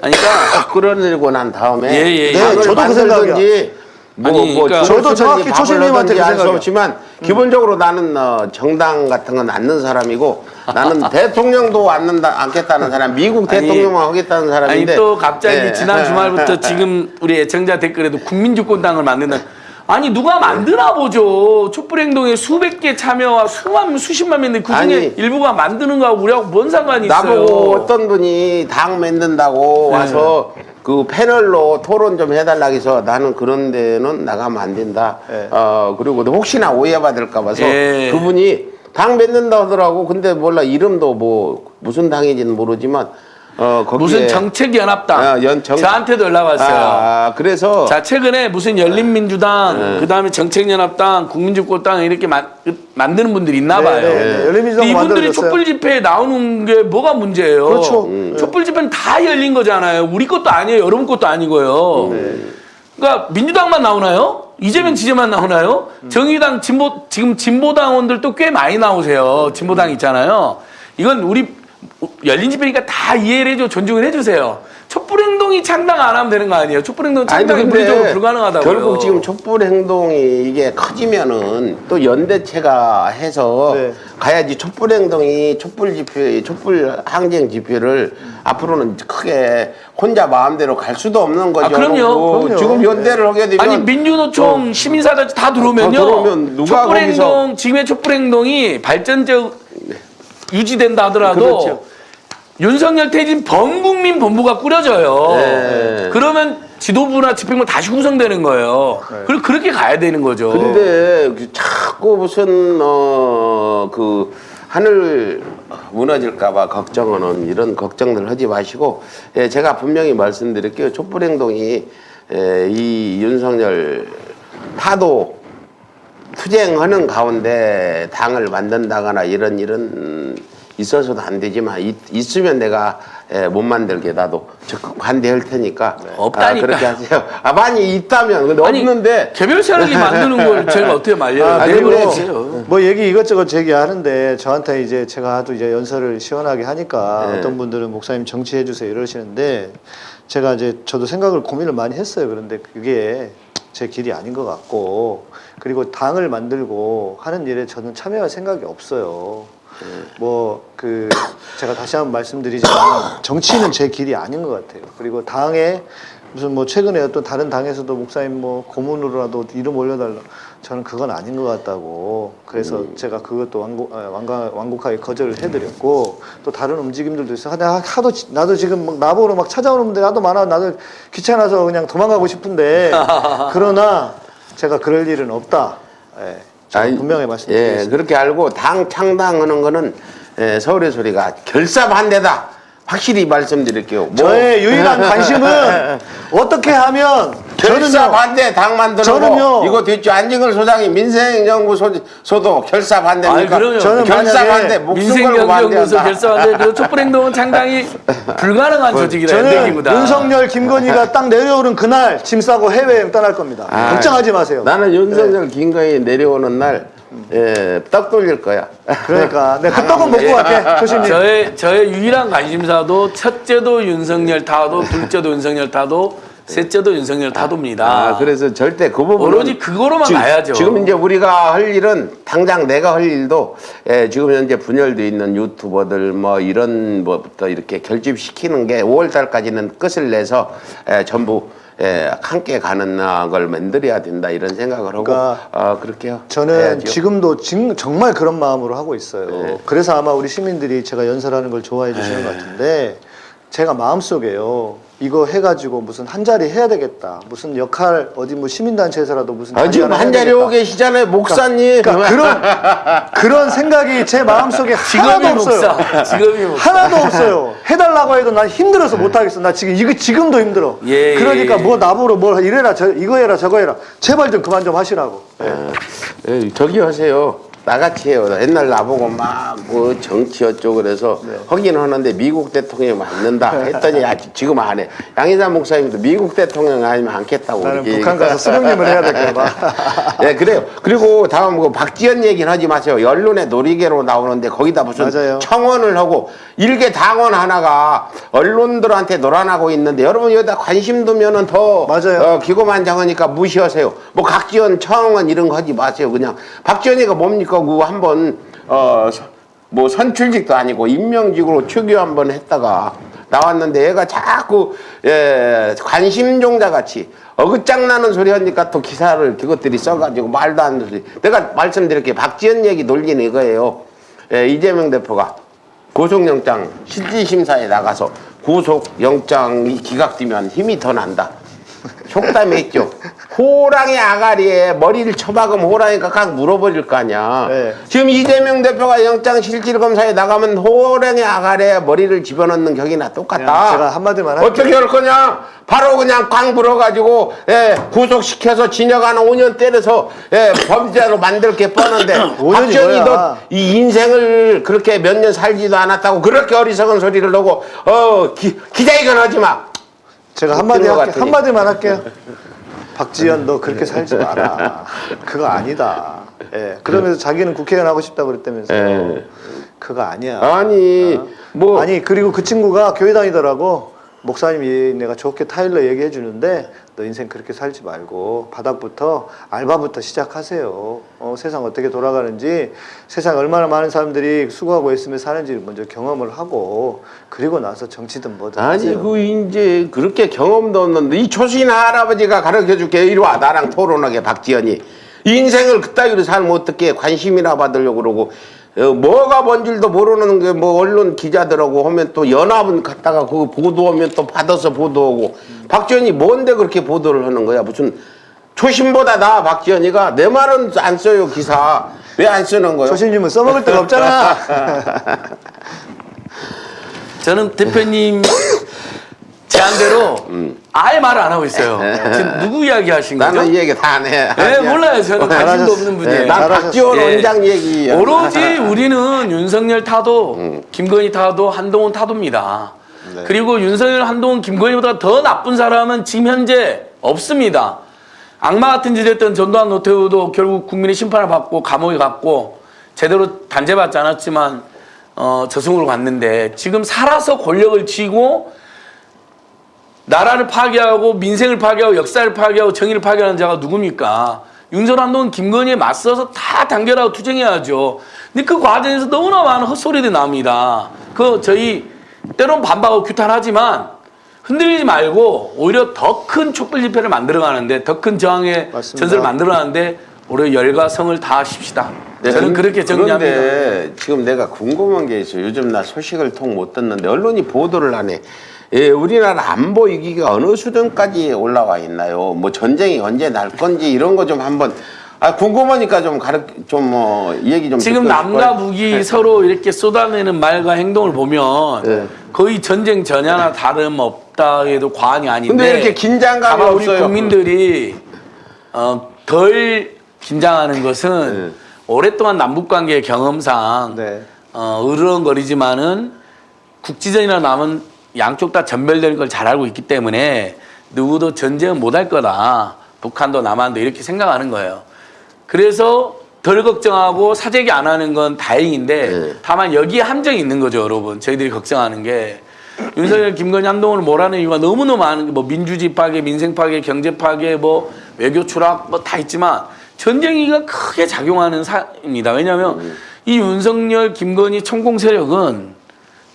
[COUGHS] 끌어내리고 난 다음에 예, 예, 예. 네, 저도 그 만들든지 뭐, 아니, 뭐 그러니까- 죽을 저도 정확히 초심님한테 생각이야. 없지만 기본적으로 나는 어, 정당 같은 건 않는 사람이고 나는 [LAUGHS] 대통령도 않는다 않겠다는 사람 미국 아니, 대통령만 하겠다는 아니 사람인데 또 갑자기 예. 지난 주말부터 지금 우리 애청자 댓글에도 국민주권당을 만든다. 아니 누가 만드나 보죠. 촛불행동에 수백 개 참여와 수만 수십만 명인데 그 중에 아니. 일부가 만드는 거하고 우리하고 뭔 상관이 있어요? 나보고 어떤 분이 당 만든다고 네. 와서 그 패널로 토론 좀 해달라 해서 나는 그런 데는 나가면 안 된다. 네. 어 그리고 혹시나 오해받을까 봐서 예. 그분이 당 맺는다 하더라고. 근데 몰라 이름도 뭐 무슨 당인지는 모르지만 어 거기에 무슨 정책연합당 아, 연- 정- 저한테도 연락 왔어요. 아, 그래서 자 최근에 무슨 열린민주당 그다음에 정책연합당 국민주권당 이렇게 만, 만드는 분들이 있나 네, 봐요. 네, 네. 이분들이. 촛불 집회에 나오는 게 뭐가 문제예요? 그렇죠. 음. 촛불 집회는 다 열린 거잖아요. 우리 것도 아니에요. 여러분 것도 아니고요. 그러니까 민주당만 나오나요? 이재명 지재만 나오나요? 정의당 진보 지금 진보당원들도 꽤 많이 나오세요. 진보당 있잖아요. 이건 우리 열린 집회니까 다 이해를 해줘 존중을 해주세요. 촛불 행동이 창당 안 하면 되는 거 아니에요? 촛불 행동 창당이 물리적으로 불가능하다고요. 결국 지금 촛불 행동이 이게 커지면은 또 연대체가 해서 네. 가야지 촛불 행동이 촛불 집회, 촛불 항쟁 집회를 앞으로는 크게 혼자 마음대로 갈 수도 없는 거죠. 아, 그럼요. 뭐 그럼요. 지금 연대를 하게 되면 아니 민주노총 시민사단체 다 들어오면요. 더 들어오면 누가 촛불 행동 지금의 촛불 행동이 발전적 유지된다 하더라도 그렇죠. 윤석열 퇴진 범국민 본부가 꾸려져요. 네. 그러면 지도부나 집행부 다시 구성되는 거예요. 그리고 그렇게 가야 되는 거죠. 근데 그 자꾸 무슨 어그 하늘 무너질까봐 걱정하는 이런 걱정들 하지 마시고 예, 제가 분명히 말씀드릴게요. 촛불 행동이 예, 이 윤석열 타도 투쟁하는 가운데 당을 만든다거나 이런 일은 음, 있어서도 안 되지만 있, 있으면 내가 예, 못 만들게 나도 적극 반대할 테니까 아, 없다니까요. 그렇게 하세요. 아 많이 있다면 근데 아니, 없는데 개별 세력이 만드는 걸 [LAUGHS] 제가 어떻게 말려요? 아, 두세요. 뭐 얘기 이것저것 제기하는데 저한테 이제 제가 하도 이제 연설을 시원하게 하니까 네. 어떤 분들은 목사님 정치해 주세요 이러시는데 제가 이제 저도 생각을 고민을 많이 했어요. 그런데 그게 제 길이 아닌 것 같고 그리고 당을 만들고 하는 일에 저는 참여할 생각이 없어요. 뭐 그 제가 다시 한번 말씀드리지만 정치는 제 길이 아닌 것 같아요. 그리고 당에 무슨 뭐 최근에 어떤 다른 당에서도 목사님 뭐 고문으로라도 이름 올려달라. 저는 그건 아닌 것 같다고. 그래서 제가 그것도 완곡, 아, 완강, 완곡하게 거절을 해드렸고 또 다른 움직임들도 있어 하나 하도 지- 나도 지금 막 나보러 막 찾아오는 분들이 나도 많아 나도 귀찮아서 그냥 도망가고 싶은데 [LAUGHS] 그러나 제가 그럴 일은 없다. 예, 아니, 분명히 예, 말씀드리겠습니다. 그렇게 알고 당 창당하는 거는 예, 서울의 소리가 결사반대다. 확실히 말씀드릴게요. 뭐- 저의 유일한 [LAUGHS] 관심은 어떻게 하면 결사 반대 당 만들고 저는요- 이거 됐죠 안진걸 소장이 민생연구 소도 결사 반대니까 아니, 그럼요. 저는 결사 반대 목숨 걸고 반대한다. 결사하는데 그 촛불행동은 상당히 [LAUGHS] 불가능한 조직이라 저는. 윤석열, 김건희가 [LAUGHS] 딱 내려오는 그날 짐 싸고 해외여행 떠날 겁니다. 아, 걱정하지 마세요. 나는 윤석열 김건희 내려오는 날 예, 떡 돌릴 거야. 그러니까 내가 그 떡은 먹고 갈게, 조심히. 저의 저의 유일한 관심사도 첫째도 윤석열 타도 둘째도 윤석열 타도 셋째도 윤석열 타도입니다. 아, 그래서 절대 그 부분 오로지 그거로만 가야죠. 지금 이제 우리가 할 일은 당장 내가 할 일도 예, 지금 현재 분열돼 있는 유튜버들 뭐 이런 뭐부터 이렇게 결집시키는 게 5월 달까지는 끝을 내서 예, 전부 예, 함께 가는 아, 걸 만들어야 된다 이런 생각을 하고 그러니까 어, 그렇게요. 저는 해야죠. 지금도 진- 정말 그런 마음으로 하고 있어요. 네. 그래서 아마 우리 시민들이 제가 연설하는 걸 좋아해 주시는 것 같은데 제가 마음속에요. 이거 해가지고 무슨 한 자리 해야 되겠다. 무슨 역할 어디 뭐 시민단체에서라도 무슨 아, 지금 한 자리. 오고 계시잖아요, 목사님. 그러니까 그런 그런 생각이 제 마음속에 [LAUGHS] 하나도 없어요. 목사. 직업이 목사. 하나도 없어요. 해달라고 해도 난 힘들어서 못 하겠어. 나 지금 이거 지금도 힘들어. 예, 그러니까 예. 뭐 나보러 뭘 이래라 저 이거 해라 저거 해라. 제발 좀 그만 좀 하시라고. 예, 저기 하세요. 나같이 해요. 옛날 나보고 막 뭐 정치 어쩌고 그래서 네. 하긴 하는데 미국 대통령이 맞는다 했더니 아, 지금 안 해. 양희삼 목사님도 미국 대통령 아니면 않겠다고 나는 그렇게 북한 가서 수령님을 해야 될까 봐. 네, [LAUGHS] 그래요. 그리고 다음 그 박지원 얘기는 하지 마세요. 언론의 놀이개로 나오는데 거기다 무슨 맞아요. 청원을 하고 일개 당원 하나가 언론들한테 놀아나고 있는데 여러분 여기다 관심 두면은 더 맞아요. 어, 기고만장하니까 무시하세요. 뭐 각지원 청원 이런 거 하지 마세요. 그냥 박지원이가 뭡니까 그거 한번 어 뭐 선출직도 아니고 임명직으로 추교 한번 했다가 나왔는데 얘가 자꾸 예, 관심종자 같이 어긋장 나는 소리 하니까 또 기사를 그것들이 써가지고 말도 안 되는 소리. 내가 말씀드릴게 박지원 얘기 놀리는 이거예요. 예, 이재명 대표가 고속영장 실질심사에 나가서 고속영장이 기각되면 힘이 더 난다. 속담에 있죠. 호랑이 아가리에 머리를 쳐박으면 호랑이가 각 물어버릴 거 아니야. 네. 지금 이재명 대표가 영장 실질 검사에 나가면 호랑이 아가리에 머리를 집어넣는 격이나 똑같다. 제가 한마디만 할게요. 어떻게 할 거냐? 바로 그냥 꽝 불어가지고 예, 구속시켜서 징역 한 5년 때려서 예, 범죄자로 만들 게 뻔한데 [LAUGHS] 5년이 박정희 뭐야? 너이 인생을 그렇게 몇 년 살지도 않았다고 그렇게 어리석은 소리를 하고 어 기, 기자회견 하지 마. 제가 한마디 할게 같으니. 한마디만 할게요. [LAUGHS] 박지현 너 그렇게 살지 마라. 그거 아니다. 예. 그러면서 자기는 국회의원 하고 싶다고 그랬다면서. 예. 그거 아니야. 아니 뭐 아니 그리고 그 친구가 교회 다니더라고. 목사님이 내가 좋게 타일러 얘기해 주는데 너 인생 그렇게 살지 말고 바닥부터 알바부터 시작하세요. 어, 세상 어떻게 돌아가는지 세상 얼마나 많은 사람들이 수고하고 있으며 사는지 먼저 경험을 하고 그리고 나서 정치든 뭐든 아니 하세요. 그 이제 그렇게 경험도 없는데 이 초신 할아버지가 가르쳐 줄게 이리 와 나랑 토론하게 박지연이 인생을 그따위로 살면 어떻게 관심이나 받으려고 그러고 어, 뭐가 뭔 줄도 모르는 게 뭐 언론 기자들하고 하면 또 연합은 갔다가 그거 보도하면 또 받아서 보도하고 박지연이 뭔데 그렇게 보도를 하는 거야 무슨 초신보다 나 박지연이가 내 말은 안 써요 기사 왜 안 쓰는 거요? 조신님은 써먹을 데가 없잖아. [LAUGHS] 저는 대표님 [LAUGHS] 제안대로 아예 말을 안 하고 있어요. 지금 누구 이야기 하신 거죠? 나는 이 얘기 다 안 해. 네, 몰라요. 저는 관심도. 없는 분이에요. 네, 난. 박지원 예. 원장 얘기 오로지 [LAUGHS] 우리는 윤석열 타도, 김건희 타도, 한동훈 타도입니다. 그리고 윤석열, 한동훈, 김건희보다 더 나쁜 사람은 지금 현재 없습니다. 악마 같은 짓 했던 전두환 노태우도 결국 국민의 심판을 받고 감옥에 갔고 제대로 단죄받지 않았지만 어, 저승으로 갔는데 지금 살아서 권력을 쥐고 나라를 파괴하고 민생을 파괴하고 역사를 파괴하고 정의를 파괴하는 자가 누굽니까? 윤석열 한동훈 김건희에 맞서서 다 단결하고 투쟁해야죠. 근데 그 과정에서 너무나 많은 헛소리들이 나옵니다. 그 저희 때론 반박하고 규탄하지만 흔들리지 말고 오히려 더 큰 촛불 집회를 만들어가는데 더 큰 저항의 맞습니다. 전설을 만들어가는데 오히려 열과 성을 다하십시다. 네, 저는 그- 그렇게 정리합니다. 그런데 지금 내가 궁금한 게 있어요. 요즘 나 소식을 통 못 듣는데 언론이 보도를 하네. 예, 우리나라 안보 위기가 어느 수준까지 올라와 있나요? 뭐 전쟁이 언제 날 건지 이런 거 좀 한번 아 궁금하니까 좀 가르 좀뭐 얘기 좀 지금 남과. 북이 서로 이렇게 쏟아내는 말과 행동을 보면 네. 거의 전쟁 전야나 다름 없다 해도 과언이 아닌데 근데 이렇게 긴장감이 다만 우리 없어요. 국민들이 어, 덜 긴장하는 것은 네. 오랫동안 남북 관계 경험상 네. 어, 으르렁거리지만은 국지전이나 남은 양쪽 다 전멸될 걸 잘 알고 있기 때문에 누구도 전쟁은 못할 거다. 북한도 남한도 이렇게 생각하는 거예요. 그래서 덜 걱정하고 사재기 안 하는 건 다행인데 네. 다만 여기에 함정이 있는 거죠, 여러분. 저희들이 걱정하는 게 윤석열, 김건희, 한동훈을 몰아내는 이유가 너무너무 많은 게 뭐 민주주의 파괴, 민생 파괴, 경제 파괴, 뭐 외교 추락 뭐 다 있지만 전쟁이가 크게 작용하는 사입니다. 왜냐하면 이 윤석열, 김건희 천공 세력은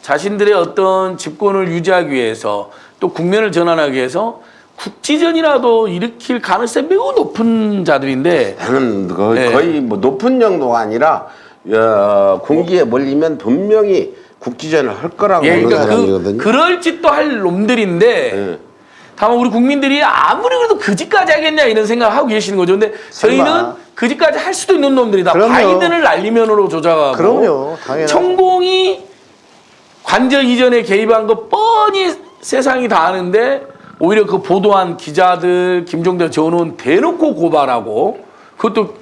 자신들의 어떤 집권을 유지하기 위해서 또 국면을 전환하기 위해서 국지전이라도 일으킬 가능성이 매우 높은 자들인데 나는 거의, 네. 거의 뭐 높은 정도가 아니라 어, 군기에 몰리면 분명히 국지전을 할 거라고 예, 그러니까 그. 그럴 짓도 할 놈들인데 예. 다만 우리 국민들이 아무리 그래도 그 짓까지 하겠냐 이런 생각을 하고 계시는 거죠. 근데 저희는 설마. 그 짓까지 할 수도 있는 놈들이다. 그럼요. 바이든을 날리면으로 조작하고 그럼요. 당연하죠. 천공이 관저 이전에 개입한 거 뻔히 세상이 다 아는데 오히려 그 보도한 기자들 김종대 전원 대놓고 고발하고 그것도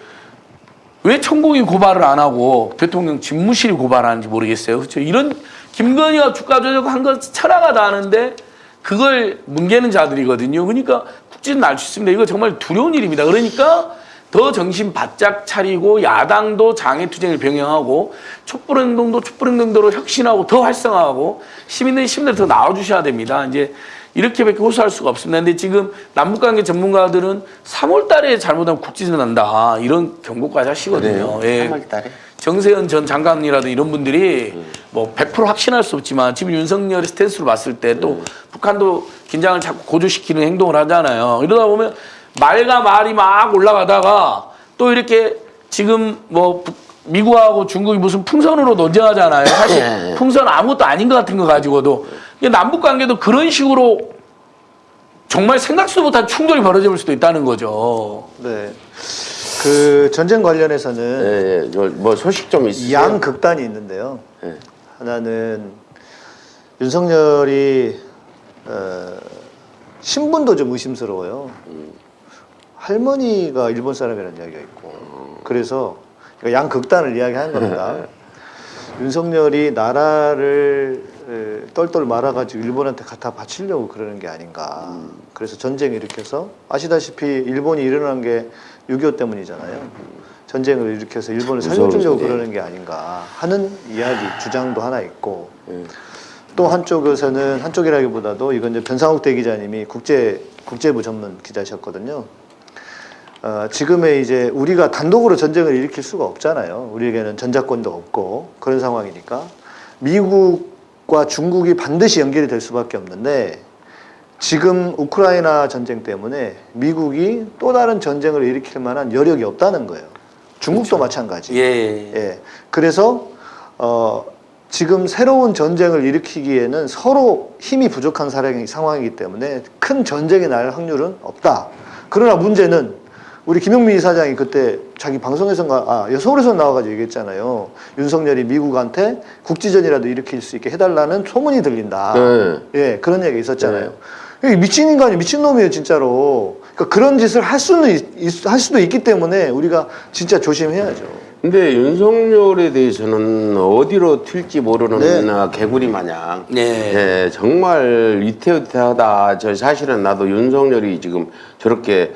왜 천공이 고발을 안 하고 대통령 집무실이 고발하는지 모르겠어요. 그렇죠? 이런 김건희가 주가 조작한 거 철학가 다 아는데 그걸 뭉개는 자들이거든요. 그러니까 국지는 날수 있습니다. 이거 정말 두려운 일입니다. 그러니까 더 정신 바짝 차리고 야당도 장애투쟁을 병행하고 촛불행동도 촛불행동대로 혁신하고 더 활성화하고 시민들이 시민들 더 나와주셔야 됩니다. 이제 이렇게밖에 호소할 수가 없습니다. 근데 지금 남북관계 전문가들은 3월 달에 잘못하면 국지전 난다. 이런 경고까지 하시거든요. 예. 3월 달에. 정세현 전 장관이라든 이런 분들이 뭐100% 확신할 수 없지만 지금 윤석열의 스탠스로 봤을 때또 북한도 긴장을 자꾸 고조시키는 행동을 하잖아요. 이러다 보면 말과 말이 막 올라가다가 또 이렇게 지금 뭐 북- 미국하고 중국이 무슨 풍선으로 논쟁하잖아요. 사실 풍선 아무것도 아닌 것 같은 거 가지고도 남북 관계도 그런 식으로 정말 생각지도 못한 충돌이 벌어질 수도 있다는 거죠. 네. 그 전쟁 관련해서는 예, 예. 저뭐 소식 좀 있으세요? 양 극단이 있는데요. 네. 하나는 윤석열이 어, 신분도 좀 의심스러워요. 할머니가 일본 사람이라는 이야기가 있고 그래서 그러니까 양 극단을 이야기하는 겁니다. 윤석열이 나라를 에, 똘똘 말아가지고 일본한테 갖다 바치려고 그러는 게 아닌가. 그래서 전쟁 일으켜서 아시다시피 일본이 일어난 게 6.25 때문이잖아요. 전쟁을 일으켜서 일본을 살려주려고 소리. 그러는 게 아닌가 하는 이야기 주장도 하나 있고 또 한쪽에서는 한쪽이라기보다도 이건 이제 변상욱 대기자님이 국제 국제부 전문 기자셨거든요. 어, 지금의 이제 우리가 단독으로 전쟁을 일으킬 수가 없잖아요. 우리에게는 전자권도 없고 그런 상황이니까 미국과 중국이 반드시 연결이 될 수밖에 없는데 지금 우크라이나 전쟁 때문에 미국이 또 다른 전쟁을 일으킬 만한 여력이 없다는 거예요. 중국도 마찬가지. 예. 예. 그래서 어 지금 새로운 전쟁을 일으키기에는 서로 힘이 부족한 상황이기 때문에 큰 전쟁이 날 확률은 없다. 그러나 문제는 우리 김용민 이사장이 그때 자기 방송에서인가 아 서울에서 나와가지고 얘기했잖아요. 윤석열이 미국한테 국지전이라도 일으킬 수 있게 해달라는 소문이 들린다. 네. 예, 그런 얘기가 있었잖아요. 이게 미친 인간이 미친 놈이에요, 진짜로. 그러니까 그런 짓을 할 수는 있- 있- 할 수도 있기 때문에 우리가 진짜 조심해야죠. 근데 윤석열에 대해서는 어디로 튈지 모르는 네. 아, 개구리 마냥 네. 예, 정말 위태위태하다. 저 사실은 나도 윤석열이 지금 저렇게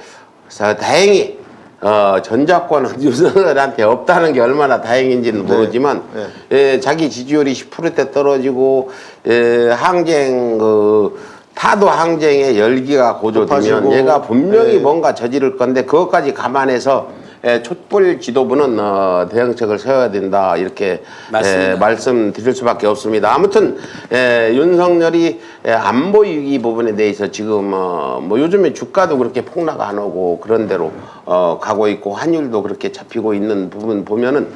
사- 다행히 어, 전자권은 윤석열한테 [LAUGHS] 없다는 게 얼마나 다행인지는 모르지만 네. 예, 자기 지지율이 10%대 떨어지고 예, 항쟁 그 타도 항쟁의 열기가 고조되면 높아지고. 얘가 분명히 네. 뭔가 저지를 건데 그것까지 감안해서 예, 촛불 지도부는 어, 대응책을 세워야 된다 이렇게. 예, 말씀드릴 수밖에 없습니다. 아무튼 예, 윤석열이 예, 안보 위기 부분에 대해서 지금 어, 뭐 요즘에 주가도 그렇게 폭락 안 오고 그런 대로 어, 가고 있고 환율도 그렇게 잡히고 있는 부분 보면은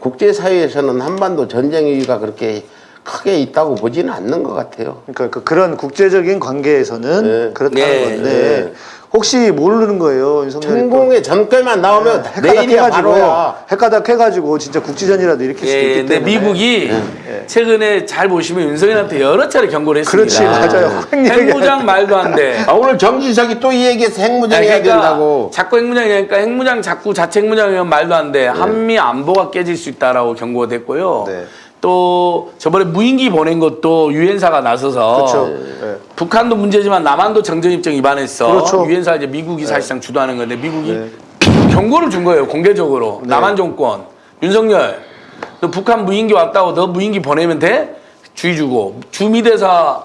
국제 사회에서는 한반도 전쟁 위기가 그렇게 크게 있다고 보지는 않는 것 같아요. 그러니까 그 그런 국제적인 관계에서는 네. 그렇다는 네. 건데 네. 혹시 모르는 거예요. 천공의 전결만 나오면 내일이야 헷가닥해가지고 바로야. 헷가닥 해가지고 진짜 국지전이라도 일으킬 수도 예, 있기 근데 때문에 미국이 예. 최근에 잘 보시면 윤석열한테 여러 차례 경고를 했습니다. 그렇지 맞아요 핵무장 말도 안 돼. 아, 오늘 정진석이 또 이 얘기해서 핵무장 해야 된다고. 자꾸 핵무장이니까 핵무장 자꾸 자체 핵무장이면 말도 안 돼. 한미 안보가 깨질 수 있다라고 경고가 됐고요. 네. 또 저번에 무인기 보낸 것도 유엔사가 나서서 그렇죠 예. 북한도 문제지만 남한도 정전 입장 위반했어. 그렇죠. 유엔사 이제 미국이 사실상 주도하는 건데 미국이 네. 경고를 준 거예요 공개적으로 남한 정권 윤석열 너 북한 무인기 왔다고 너 무인기 보내면 돼 주의 주고 주미 대사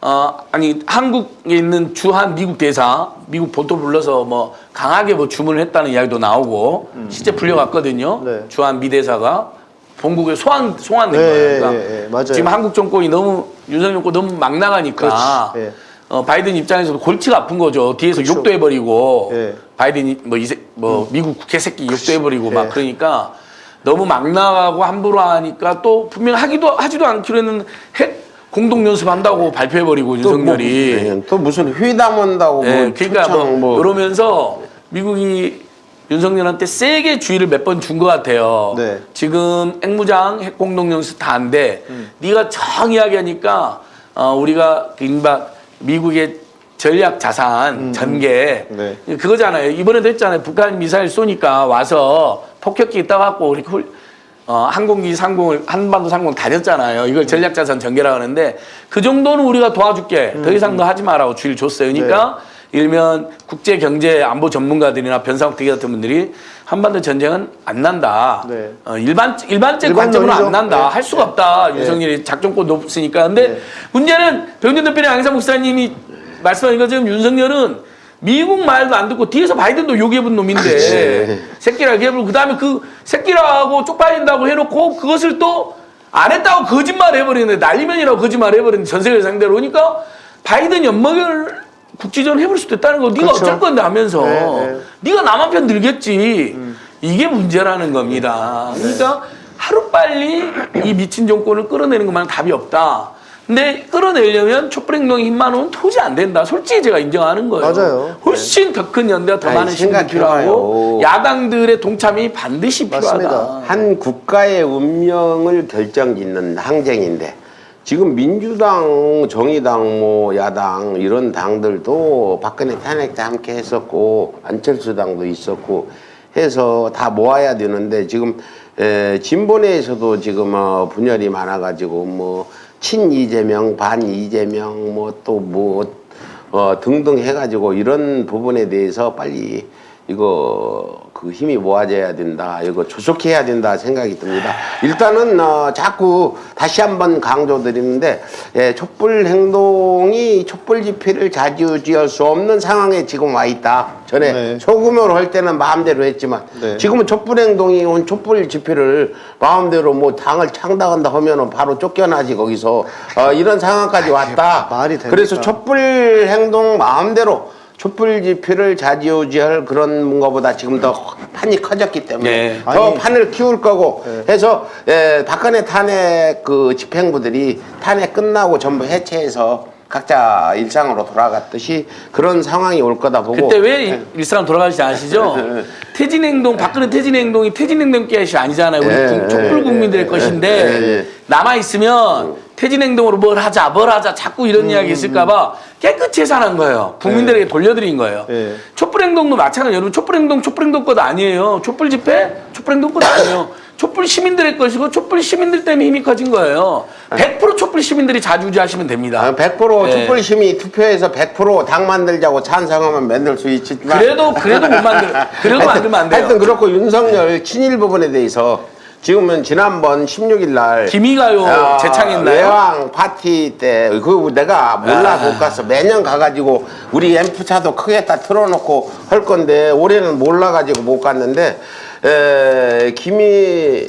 어 아니 한국에 있는 주한 미국 대사 미국 본토 불러서 뭐 강하게 뭐 주문을 했다는 이야기도 나오고 실제 풀려갔거든요 네. 주한 미 대사가 본국에 소환 소환된 네, 거예요 예, 그러니까 예, 예, 맞아요. 지금 한국 정권이 너무 윤석열 정권 너무 막 나가니까 예. 어, 바이든 입장에서도 골치가 아픈 거죠. 뒤에서 그렇죠. 욕도 해버리고 예. 바이든이 뭐 이세 뭐 미국 국회 새끼 욕도 해버리고 막 예. 그러니까 너무 막 나가고 함부로 하니까 또 분명 하기도 하지도 않기로 했는 핵 공동 연습한다고 발표해버리고 또 뭐, 윤석열이 예, 또 무슨 회담 온다고 예, 뭐 그러니까 뭐, 뭐 그러면서 미국이 윤석열한테 세게 주의를 몇 번 준 것 같아요. 네. 지금 핵무장, 핵공동연습 다안 돼. 네가 정 이야기하니까 어, 우리가 인바 미국의 전략 자산 전개 네. 그거잖아요. 이번에도 했잖아요. 북한 미사일 쏘니까 와서 폭격기 떠갖고 이렇게 훌, 어, 항공기 상공을 한반도 상공 다녔잖아요. 이걸 전략 자산 전개라고 하는데 그 정도는 우리가 도와줄게. 더 이상 너 하지 마라고 주의를 줬어요. 그러니까 일면 국제 경제 안보 전문가들이나 변상욱 대기 같은 분들이 한반도 전쟁은 안 난다. 네. 어, 일반 일반적 일반 관점으로 안 논리죠. 난다. 네. 할 수가 없다. 윤석열이 작전권 높으니까. 근데 네. 문제는 병준 대표님 양상 목사님이 말씀하신 것처럼 윤석열은 미국 말도 안 듣고 뒤에서 바이든도 욕해본 놈인데 새끼라고 해버리고 그다음에 그 새끼라고 쪽팔린다고 해놓고 그것을 또 안 했다고 거짓말 해버리는데 날리면이라고 거짓말 해버리는데 전 세계 상대로 그러니까 바이든 연막을 국지전 해버릴 수도 있다는 거 네가 그렇죠. 어쩔 건데 하면서 네, 네. 네가 남한 편 들겠지 이게 문제라는 겁니다 그러니까 하루빨리 이 미친 정권을 끌어내는 것만 답이 없다 근데 끌어내려면 촛불행동의 힘만 오면 도저히 안 된다 솔직히 제가 인정하는 거예요 맞아요. 훨씬 더큰 연대와 더 아니, 많은 힘이. 필요하고 야당들의 동참이 반드시 필요하다 맞습니다. 한 국가의 운명을 결정짓는 항쟁인데 지금 민주당, 정의당, 뭐 야당 이런 당들도 박근혜 탄핵 때 함께 했었고 안철수 당도 있었고 해서 다 모아야 되는데 지금 에, 진보 내에서도 지금 어, 분열이 많아가지고 뭐 친 이재명, 반 이재명 뭐 또뭐 어, 등등 해가지고 이런 부분에 대해서 빨리 이거 그 힘이 모아져야 된다. 이거 조속해야 된다 생각이 듭니다. 일단은 어, 자꾸 다시 한번 강조드리는데 예, 촛불 행동이 촛불 집회를 자주지을 수 없는 상황에 지금 와 있다. 전에 네. 소규모로 할 때는 마음대로 했지만 네. 지금은 촛불 행동이 온 촛불 집회를 마음대로 뭐 당을 창당한다 하면은 바로 쫓겨나지 거기서 어, 이런 상황까지 왔다. 말이 됩니까? 그래서 촛불 행동 마음대로 촛불 집회를 자지우지할 그런 것보다 지금 더 판이 커졌기 때문에 네. 더 아니. 판을 키울 거고 네. 해서 에, 박근혜 탄핵 그 집행부들이 탄핵 끝나고 전부 해체해서 각자 일상으로 돌아갔듯이 그런 상황이 올 거다 보고 그때 왜 일- 일사람 돌아가시지 않으시죠? 퇴진 행동, 박근혜 퇴진 행동이 퇴진 행동 것이 아니잖아요. 우리 예, 국- 촛불 예, 국민들의 예, 것인데 예, 예. 남아 있으면 퇴진 행동으로 뭘 하자, 뭘 하자, 자꾸 이런 이야기 있을까봐 깨끗이 해산한 거예요. 국민들에게 돌려드린 거예요. 예. 촛불 행동도 마찬가지. 여러분 촛불 행동, 촛불 행동 것 아니에요. 촛불 집회, 촛불 행동 것 아니에요. 촛불 시민들의 것이고 촛불 시민들 때문에 힘이 커진 거예요. 100% 촛불 시민들이 자주지하시면 됩니다. 아, 100% 예. 촛불 심이 투표해서 100%당 만들자고 찬성하면 만들 수 있지만 그래도 그래도 못 만들, 그래도 하여튼- 만들면 안 돼요. 하여튼 그렇고 윤석열 친일 부분에 대해서 지금은 지난번 16일 날 김희가요 아, 재창했나요? 외왕 파티 때 그 내가 몰라 아. 못 갔어 매년 가가지고 우리 앰프 차도 크게 다 틀어놓고 할 건데 올해는 몰라가지고 못 갔는데 에, 김이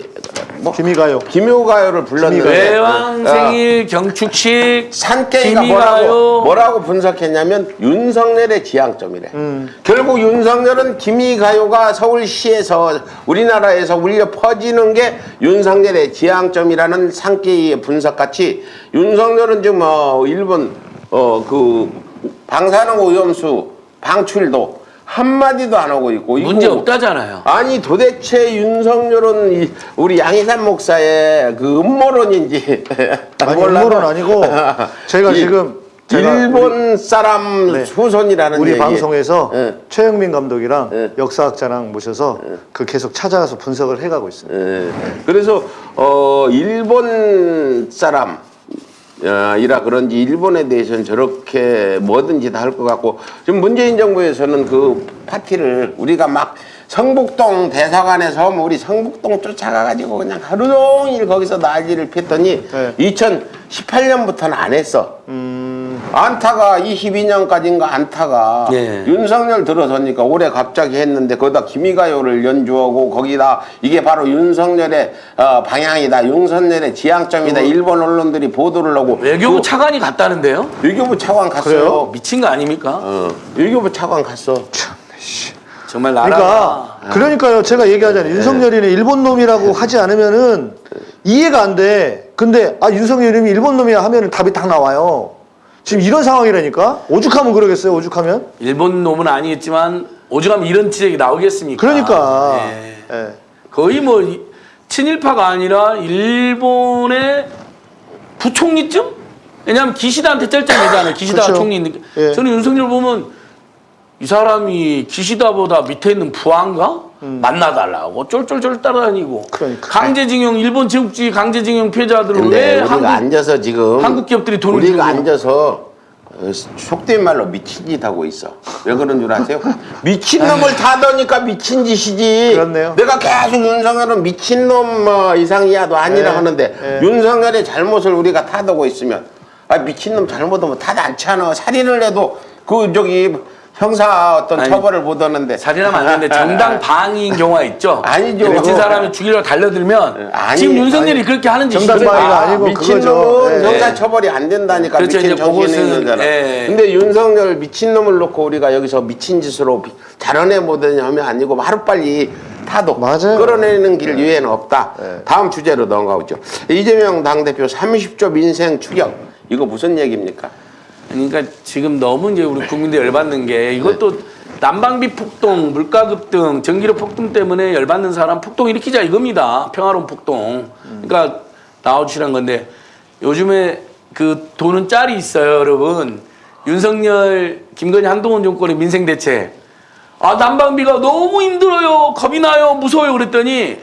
뭐 김희가요. 김효가요를 불렀는데 외왕 어, 생일 경축식 산케이가. 뭐라고 뭐라고 분석했냐면 윤석열의 지향점이래. 결국 윤석열은 김희가요가 서울시에서 우리나라에서 울려 퍼지는 게 윤석열의 지향점이라는 산케이의 분석같이 윤석열은 지금 어 일본 어 그 방사능 오염수 방출도 한마디도 안 하고 있고 이거 문제 없다잖아요. 아니 도대체 윤석열은 이 우리 양희삼 목사의 그 음모론인지 [LAUGHS] 아니 음모론 아니고 [LAUGHS] 제가 이 지금 제가 일본 사람 네. 후손이라는 우리 얘기. 방송에서 예. 최영민 감독이랑 예. 역사학자랑 모셔서 그 계속 찾아가서 분석을 해가고 있습니다. 예. 그래서 어 일본 사람 어, 이라 그런지 일본에 대해서는 저렇게 뭐든지 다 할 것 같고 지금 문재인 정부에서는 그 파티를 우리가 막 성북동 대사관에서 뭐 우리 성북동 쫓아가가지고 그냥 하루 종일 거기서 난리를 폈더니 네. 2018년부터는 안 했어. 음, 안타가 22년까지인가 안타가 예. 윤석열 들어서니까 올해 갑자기 했는데 거기다 기미가요를 연주하고 거기다 이게 바로 윤석열의 어, 방향이다 윤석열의 지향점이다 일본 언론들이 보도를 하고 외교부 그 차관이 갔다는데요? 외교부 차관 갔어요 그래요? 미친 거 아닙니까? 어, 외교부 차관 갔어 정말 나라가 그러니까 그러니까요. 제가 얘기하잖아요. 윤석열이는 일본 놈이라고 하지 않으면은 이해가 안 돼. 근데 아 윤석열이 일본 놈이야 하면은 답이 딱 나와요. 지금 이런 상황이라니까. 오죽하면 그러겠어요. 오죽하면. 일본 놈은 아니겠지만 오죽하면 이런 지적이 나오겠습니까? 그러니까. 예. 예. 거의 뭐 이- 친일파가 아니라 일본의 부총리쯤? 왜냐하면 기시다한테 쩔쩔매잖아요. 기시다 그렇죠. 총리 있는 게. 예. 저는 윤석열 보면 이 사람이 기시다보다 밑에 있는 부하인가? 만나달라고 쫄쫄쫄 따라다니고 음. 그러니까. 강제징용 일본 제국주의 강제징용 피해자들을 근데 왜 우리가 한국 앉아서 지금 한국 기업들이 돈을 우리가 주고. 앉아서 어, 속된 말로 미친 짓 하고 있어. 왜 그런 줄 아세요? [LAUGHS] 미친 놈을 타더니까 미친 짓이지. 그렇네요. 내가 계속 윤석열은 미친 놈 뭐 이상이야도 아니라 네. 하는데 네. 윤석열의 잘못을 우리가 타도고 있으면 아 미친 놈 잘못하면 타도 않잖아. 살인을 해도 그 저기 형사 어떤 아니, 처벌을 보다는데 살인하면 안 되는데 정당 [LAUGHS] 방위인 경우가 있죠. 아니죠. 미친 사람을 죽이려고 달려들면 아니, 지금 윤석열이 아니. 그렇게 하는 짓이 정당 그래- 방위가 아, 아니고 미친 그거죠. 놈은 예. 형사 처벌이 안 된다니까 그렇죠, 미친 정신이 있는 거잖아. 예. 근데 윤석열 미친 놈을 놓고 우리가 여기서 미친 짓으로 비- 자라내 보더니 하면 아니고 하루 빨리 타도 맞아요. 끌어내는 길 이외에는 없다. 예. 다음 주제로 넘어가보죠. 이재명 당대표 30조 민생 추경 이거 무슨 얘기입니까? 그러니까 지금 너무 이제 우리 국민들 열받는 게 이것도 난방비 폭동, 물가 급등, 전기료 폭등 때문에 열받는 사람 폭동 일으키자 이겁니다. 평화로운 폭동. 그러니까 나와주시란 건데 요즘에 그 돈은 짤이 있어요, 여러분. 윤석열, 김건희, 한동훈 정권의 민생 대책. 아 난방비가 너무 힘들어요, 겁이 나요, 무서워요 그랬더니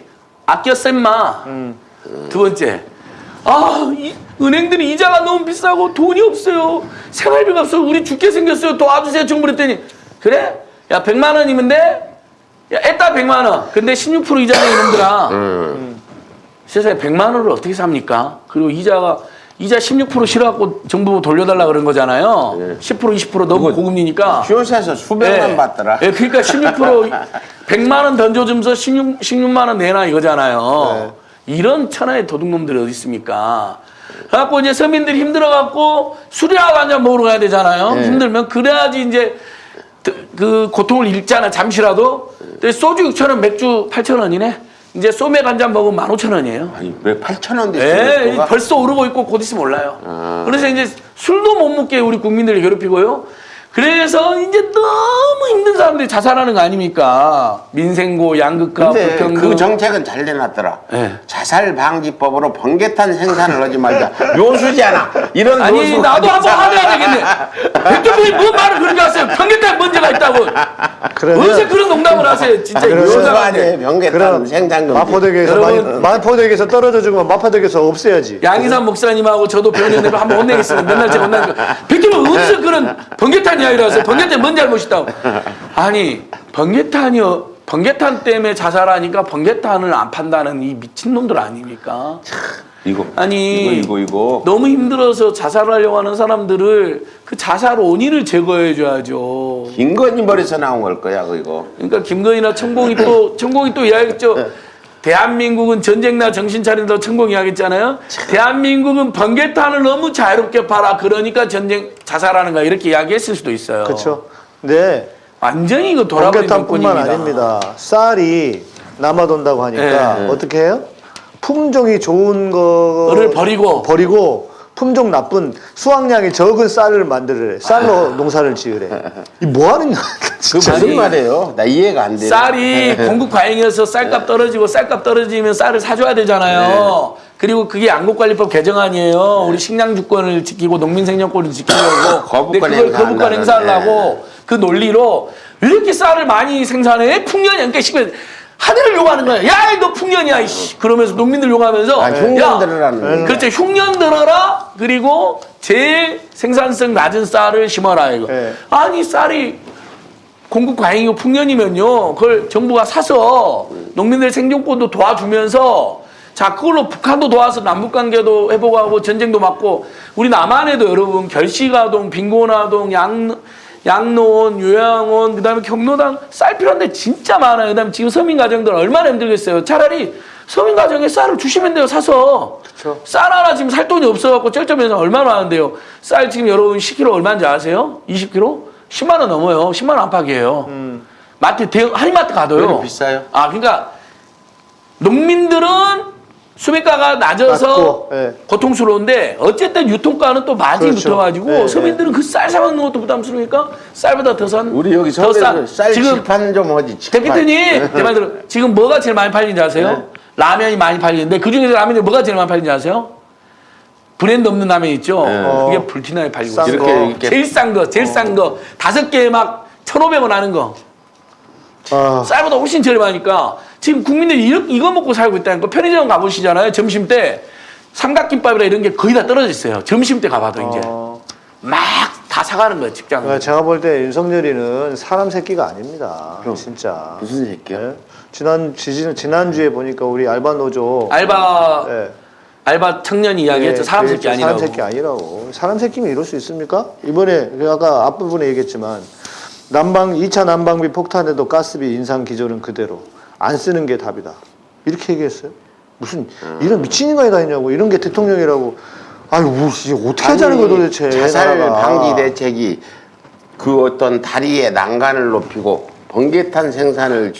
아껴 쌤마. 두 번째. 아, 이, 은행들이 이자가 너무 비싸고 돈이 없어요. 생활비가 없어서 우리 죽게 생겼어요. 도와주세요. 정부 그랬더니 그래? 야, 100만 원이면 돼? 야, 애따 100만 원. 근데 16% 이자네 이놈들아. 음. 세상에 100만 원을 어떻게 삽니까? 그리고 이자가 이자 16% 실어갖고 정부 돌려달라 그런 거잖아요. 10% 20% 너무 고금리니까. 휴업에서 수백만 예. 받더라. 예, 그러니까 16% 100만 [LAUGHS] 원 던져주면서 16, 16만 원 내놔 이거잖아요. 이런 천하의 도둑놈들이 어디 있습니까? 그래갖고 이제 서민들이 힘들어갖고 술이라도 한잔 먹으러 가야 되잖아요. 네. 힘들면 그래야지 이제 그- 그 고통을 잃잖아 잠시라도. 근데 소주 6천 원, 맥주 8천 원이네. 이제 소맥 한 잔 먹으면 15,000원이에요. 아니 왜 8천 원 예, 됐습니까? 벌써 오르고 있고 곧 있으면 올라요. 아. 그래서 이제 술도 못 먹게 우리 국민들을 괴롭히고요. 그래서 이제 너무 힘든 사람들이 자살하는 거 아닙니까? 민생고, 양극화, 불평등. 그 정책은 잘 내놨더라. 예. 자살 방지법으로 번개탄 생산을 하지 말자. [LAUGHS] 묘수잖아. 이런 아니 나도 한번. 화내야 되겠네. [LAUGHS] 대통령이 뭔 말을 그렇게 하세요? 평균에 문제가 있다고. 그러면 언제 그런 농담을 하세요? 진짜. 병개탄 그럼 생산 금지. 마포대교에서 여러분. 많이, 마포대교에서 떨어져 죽으면 마포대교에서 없애야지. 양희삼 목사님하고 저도 변호인으로 한번 혼내겠습니다. 맨날 제가 혼나니까. 백기는 어디서 그런 번개탄 이야기를 하세요? 번개탄 뭔 잘못 있다고. 아니, 번개탄이요. 번개탄 때문에 자살하니까 번개탄을 안 판다는 이 미친놈들 아닙니까? 이거 아니, 이거 이거 이거. 너무 힘들어서 자살하려고 하는 사람들을 그 자살 원인을 제거해 줘야죠. 김건희 머리에서 나온 걸 거야 이거. 그러니까 김건희나 천공이 또 [LAUGHS] 천공이 또 이야기했죠. 대한민국은 전쟁 나 정신 차린다 천공 이야기했잖아요. 대한민국은 번개탄을 너무 자유롭게 팔아 그러니까 전쟁 자살하는 거야 이렇게 이야기했을 수도 있어요. 그렇죠. 근데 완전히 이거 돌아버린 번개탄뿐만. 아닙니다. 쌀이 남아 돈다고 하니까 네. 어떻게 해요? 품종이 좋은 거를 버리고. 버리고 품종 나쁜 수확량이 적은 쌀을 만들래. 쌀로 [LAUGHS] 농사를 지으래. 이 뭐 하는 거야? 그 진짜. 무슨 말이에요? 나 이해가 안 돼. 쌀이 [LAUGHS] 공급 과잉이어서 쌀값 떨어지고 쌀값 떨어지면 쌀을 사줘야 되잖아요. 그리고 그게 양곡관리법 개정안이에요. 우리 식량 주권을 지키고 농민 생존권을 지키려고. [LAUGHS] 거부권 근데 그걸 거부권 행사하려고 그 논리로 왜 이렇게 쌀을 많이 생산해? 풍년이 그러니까 하늘을 욕하는 거야. 야, 너 풍년이야. 이씨. 그러면서 농민들 욕하면서 아, 흉년 야, 들으라는 그렇죠. 흉년 들어라. 그리고 제일 생산성 낮은 쌀을 심어라 이거. 네. 아니 쌀이 공급 과잉이고 풍년이면요. 그걸 정부가 사서 농민들 생존권도 도와주면서 자 그걸로 북한도 도와서 남북 관계도 회복하고 전쟁도 막고 우리 남한에도 여러분 결시가동, 빈곤아동, 양 양로원, 요양원, 그 다음에 경로당 쌀 필요한 데 진짜 많아요. 그 다음에 지금 서민 가정들 얼마나 힘들겠어요. 차라리 서민 가정에 쌀을 주시면 돼요. 사서 쌀 하나 지금 살 돈이 없어갖고 쩔쩔매면서 얼마나 하는데요. 쌀 지금 여러분 10kg 얼마인지 아세요? 20kg? 10만 원 넘어요. 10만 원 안팎이에요. 마트 대형 한인마트 가도요. 비싸요? 아 그러니까 농민들은 수매가가 낮아서 낮고, 예. 고통스러운데 어쨌든 유통가는 또 마진이 그렇죠. 붙어가지고 예, 서민들은 그 쌀 사 먹는 것도 부담스러우니까 쌀보다 더싼 우리 여기 더 서울에서 싼. 쌀 지금 칠판 좀 하지. 칠판. 대표님 제말 들어 지금 뭐가 제일 많이 팔리는지 아세요? 라면이 많이 팔리는데 그 중에서 라면이 뭐가 제일 많이 팔리는지 아세요? 브랜드 없는 라면 있죠? 그게 불티나게 팔리고 싼 있어요. 이렇게 거. 이렇게 제일 싼 거, 제일 싼 거. 다섯 개에 막 1,500원 하는 거. 아, 쌀보다 훨씬 저렴하니까 지금 국민들이 이거, 이거 먹고 살고 있다는 거 편의점 가보시잖아요. 점심 때 삼각김밥이나 이런 게 거의 다 떨어져 있어요. 점심 때 가봐도 이제 어, 막다 사가는 거예요 직장. 그러니까 제가 볼 때 윤석열이는 사람 새끼가 아닙니다. 그럼. 진짜. 무슨 새끼야? 예? 지난 지, 지난주에 보니까 우리 알바 노조 알바 예. 알바 청년이 이야기했죠. 예, 사람 그 새끼 아니라고. 사람 새끼 아니라고. 사람 새끼면 이럴 수 있습니까? 이번에 그 아까 앞부분에 얘기했지만 난방 2차 난방비 폭탄에도 가스비 인상 기조는 그대로 안 쓰는 게 답이다. 이렇게 얘기했어요. 무슨 이런 미친 인간이 다 있냐고 이런 게 대통령이라고. 아유 뭐, 이게 어떻게 하자는 거야 도대체. 자살 나라가. 방지 대책이 그 어떤 다리의 난간을 높이고 번개탄 생산을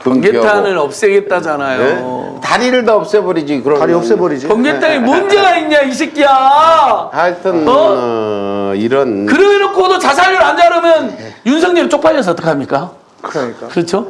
금지하고 번개탄을 없애겠다잖아요. 네? 다리를 다 없애버리지 그럼 다리 없애버리지. 번개탄이 문제가 있냐 이 새끼야. 하여튼 어? 어, 이런 그래놓고도 자살률 안 자르면 윤석열 쪽팔려서 어떡합니까? 그러니까. 그렇죠?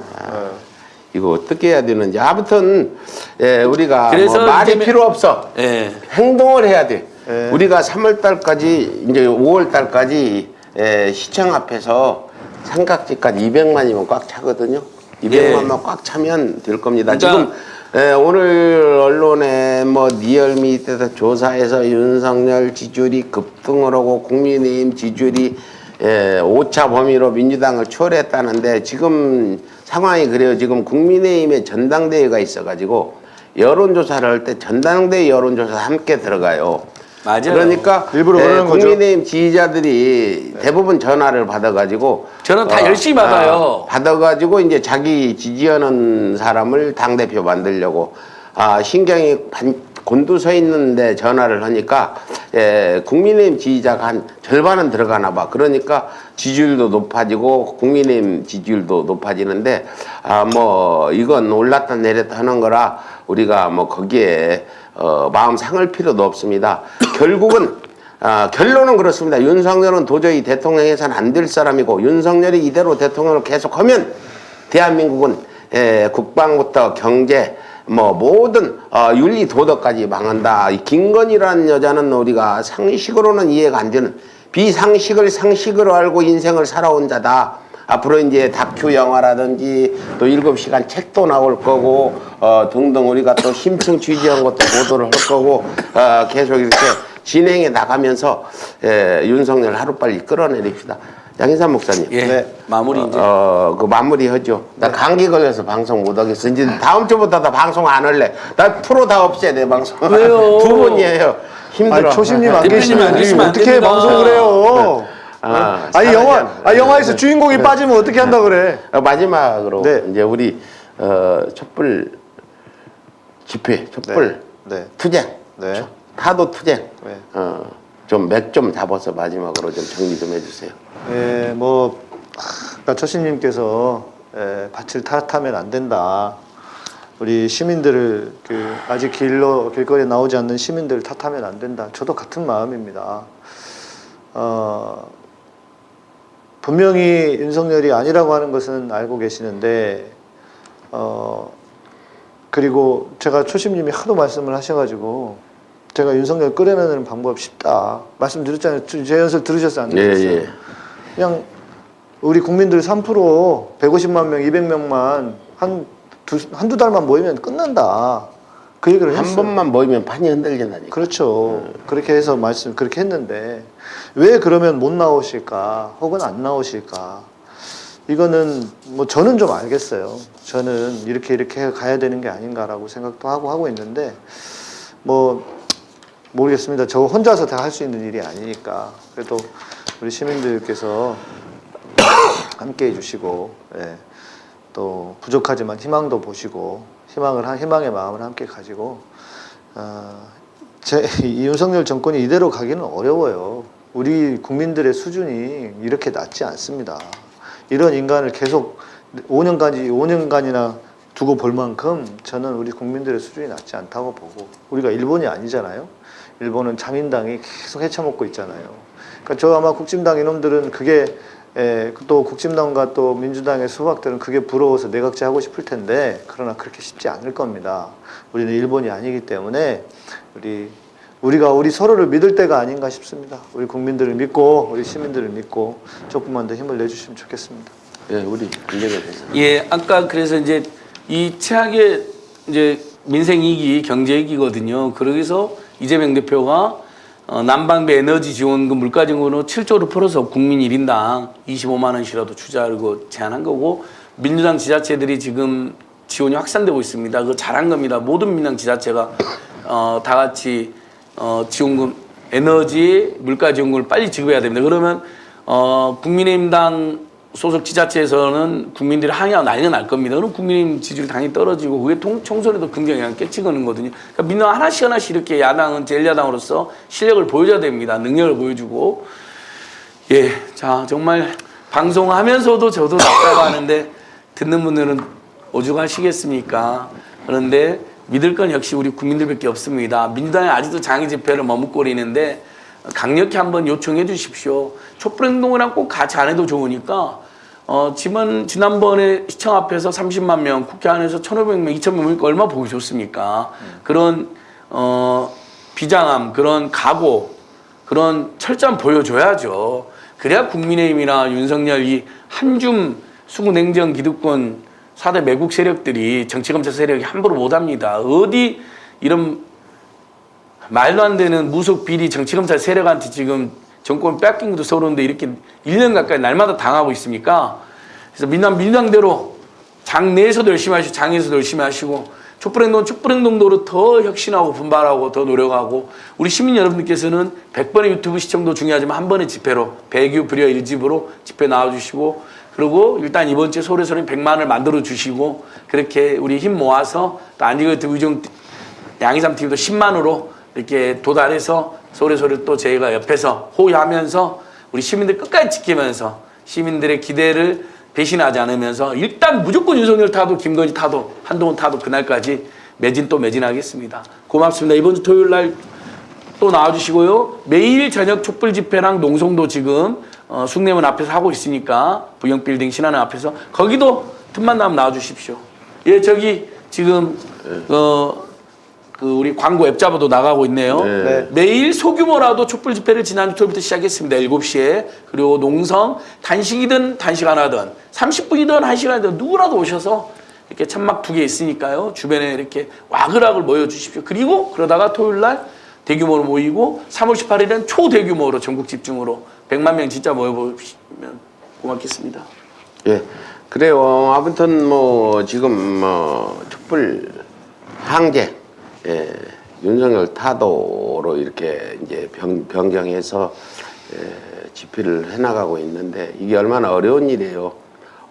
이거 어떻게 해야 되는지 아무튼 예, 우리가 그래서 뭐 말이 이재명- 필요 없어 예. 행동을 해야 돼. 예. 우리가 3월 달까지 이제 5월 달까지 예, 시청 앞에서 삼각지까지 200만이면 꽉 차거든요. 200만만 꽉 차면 될 겁니다. 예. 그러니까- 지금 예, 오늘 언론에 뭐 리얼미터에서 조사해서 윤석열 지지율이 급등을 하고 국민의힘 지지율이 예, 5차 범위로 민주당을 초월했다는데 지금 상황이 그래요. 지금 국민의힘에 전당대회가 있어가지고 여론조사를 할 때 전당대회 여론조사 함께 들어가요. 맞아요. 그러니까 일부러 예, 그러는 거죠. 국민의힘 지지자들이 대부분 전화를 받아가지고 전화 다 열심히 받아요. 아, 받아가지고 이제 자기 지지하는 사람을 당 대표 만들려고 아 신경이 반, 곤두서 있는데 전화를 하니까 예, 국민의힘 지지자가 한 절반은 들어가나 봐. 그러니까 지지율도 높아지고 국민의힘 지지율도 높아지는데 아 뭐 이건 올랐다 내렸다 하는 거라 우리가 뭐 거기에 어, 마음 상할 필요도 없습니다. [COUGHS] 결국은 아, 결론은 그렇습니다. 윤석열은 도저히 대통령 해서는 안될 사람이고 윤석열이 이대로 대통령을 계속하면 대한민국은 에, 국방부터 경제 뭐 모든 어, 윤리 도덕까지 망한다. 이 김건희라는 여자는 우리가 상식으로는 이해가 안 되는 비상식을 상식으로 알고 인생을 살아온 자다. 앞으로 이제 다큐 영화라든지 또 일곱 시간 책도 나올 거고 어, 등등 우리가 또 심층 취재한 것도 보도를 할 거고 어, 계속 이렇게 진행해 나가면서 예, 윤석열 하루빨리 끌어내립시다. 양인삼 목사님. 예. 네. 마무리 이제. 어, 그 마무리 하죠. 나 감기 걸려서 방송 못 하겠어. 이제 다음 주부터 나 방송 안 할래. 나 프로 다 없애, 내 방송. 왜요? [LAUGHS] 두 분이에요. 힘들어. 아니, 초심님 안 대표님 계시면 안 계시면 안 어떻게 됩니다. 방송을 해요? 아, 아니 영화 사라져. 아 영화에서 주인공이 빠지면 어떻게 한다 그래? 어, 마지막으로 네. 이제 우리 어, 촛불 집회, 촛불 네. 투쟁, 네. 타도 투쟁. 네. 어, 좀 맥 좀 잡아서 마지막으로 좀 정리 좀 해주세요. 예, 뭐 아까 처신님께서 예, 밭을 탓하면 안 된다. 우리 시민들을 그 아직 길로 길거리에 나오지 않는 시민들을 탓하면 안 된다. 저도 같은 마음입니다. 어, 분명히 윤석열이 아니라고 하는 것은 알고 계시는데 어, 그리고 제가 초심님이 하도 말씀을 하셔가지고 제가 윤석열 끌어내는 방법 쉽다 말씀드렸잖아요. 제 연설 들으셨어요? 안 예, 들으셨어요? 예. 그냥 우리 국민들 3% 150만 명, 200명만 한 두, 한두 달만 모이면 끝난다. 그 얘기를 한 했어요. 번만 모이면 판이 흔들린다니까. 그렇죠. 그렇게 해서 말씀 그렇게 했는데 왜 그러면 못 나오실까? 혹은 안 나오실까? 이거는 뭐 저는 좀 알겠어요. 저는 이렇게 이렇게 가야 되는 게 아닌가라고 생각도 하고 하고 있는데 뭐 모르겠습니다. 저 혼자서 다 할 수 있는 일이 아니니까 그래도 우리 시민들께서 함께 해 주시고 예, 또 부족하지만 희망도 보시고 희망을 한 희망의 마음을 함께 가지고 어, 제, 이 윤석열 정권이 이대로 가기는 어려워요. 우리 국민들의 수준이 이렇게 낮지 않습니다. 이런 인간을 계속 5년까지 5년간이나 두고 볼 만큼 저는 우리 국민들의 수준이 낮지 않다고 보고 우리가 일본이 아니잖아요. 일본은 자민당이 계속 헤쳐먹고 있잖아요. 그러니까 저 아마 국진당 이놈들은 그게 에, 또 국진당과 또 민주당의 수박들은 그게 부러워서 내각제 하고 싶을 텐데 그러나 그렇게 쉽지 않을 겁니다. 우리는 일본이 아니기 때문에 우리 우리가 우리 서로를 믿을 때가 아닌가 싶습니다. 우리 국민들을 믿고 우리 시민들을 믿고 조금만 더 힘을 내주시면 좋겠습니다. 예, 우리 대사. 예, 아까 그래서 이제 이 최악의 이제 민생 위기, 경제 위기거든요. 그러기서 이재명 대표가 어, 난방비 에너지 지원금 물가 지원으로 7조를 풀어서 국민 1인당 25만 원씩이라도 투자하고 제안한 거고 민주당 지자체들이 지금 지원이 확산되고 있습니다. 그거 잘한 겁니다. 모든 민주당 지자체가 어, 다 같이 어, 지원금 에너지 물가 지원금을 빨리 지급해야 됩니다. 그러면 어, 국민의힘당 소속 지자체에서는 국민들이 항의하고 난리가 날 겁니다. 그럼 국민의힘 지지율 당연히 떨어지고 그게 통, 총선에도 긍정에 영향 끼치는 거거든요. 그러니까 민주당 하나씩 하나씩 이렇게 야당은 제1야당으로서 실력을 보여줘야 됩니다. 능력을 보여주고 예, 자 정말 방송하면서도 저도 답답 하는데 듣는 분들은 오죽하시겠습니까? 그런데 믿을 건 역시 우리 국민들밖에 없습니다. 민주당이 아직도 장애 집회를 머뭇거리는데 강력히 한번 요청해 주십시오. 촛불행동이랑 꼭 같이 안 해도 좋으니까 어, 지난, 지난번에 시청 앞에서 30만 명, 국회 안에서 1,500명, 2,000명 모니까 얼마나 보기 좋습니까? 그런, 어, 비장함, 그런 각오, 그런 철저함 보여줘야죠. 그래야 국민의힘이나 윤석열 이 한줌 수구 냉정 기득권 4대 매국 세력들이 정치검찰 세력이 함부로 못합니다. 어디 이런 말도 안 되는 무속 비리 정치검찰 세력한테 지금 정권 뺏긴 것도 서러운데 이렇게 1년 가까이 날마다 당하고 있습니까? 그래서 민당 민당대로 장 내에서도 열심히 하시고 장에서도 열심히 하시고 촛불행동 촛불행동도로 더 혁신하고 분발하고 더 노력하고 우리 시민 여러분들께서는 100번의 유튜브 시청도 중요하지만 한 번의 집회로 배규 불여 일집으로 집회 나와주시고 그리고 일단 이번 주에 소래소리 100만을 만들어 주시고 그렇게 우리 힘 모아서 또 안지그 의정 양이삼 TV도 10만으로 이렇게 도달해서 소리소리 또 저희가 옆에서 호위하면서 우리 시민들 끝까지 지키면서 시민들의 기대를 배신하지 않으면서 일단 무조건 윤석열 타도 김건희 타도 한동훈 타도 그날까지 매진 또 매진하겠습니다. 고맙습니다. 이번 주 토요일 날 또 나와주시고요. 매일 저녁 촛불 집회랑 농성도 지금 어, 숭례문 앞에서 하고 있으니까 부영빌딩 신한은 앞에서 거기도 틈만 나면 나와주십시오. 예, 저기 지금 어, 그 우리 광고 앱 잡아도 나가고 있네요. 네. 매일 소규모라도 촛불 집회를 지난 토요일부터 시작했습니다. 7시에. 그리고 농성 단식이든 단식 안 하든 30분이든 1시간이든 누구라도 오셔서 이렇게 천막 두 개 있으니까요. 주변에 이렇게 와글와글 모여주십시오. 그리고 그러다가 토요일 날 대규모로 모이고 3월 18일은 초대규모로 전국 집중으로 100만 명 진짜 모여보시면 고맙겠습니다. 예. 그래요. 아무튼 뭐 지금 뭐 촛불 항쟁 예, 윤석열 타도로 이렇게 이제 변, 변경해서 예, 집회를 해나가고 있는데 이게 얼마나 어려운 일이에요.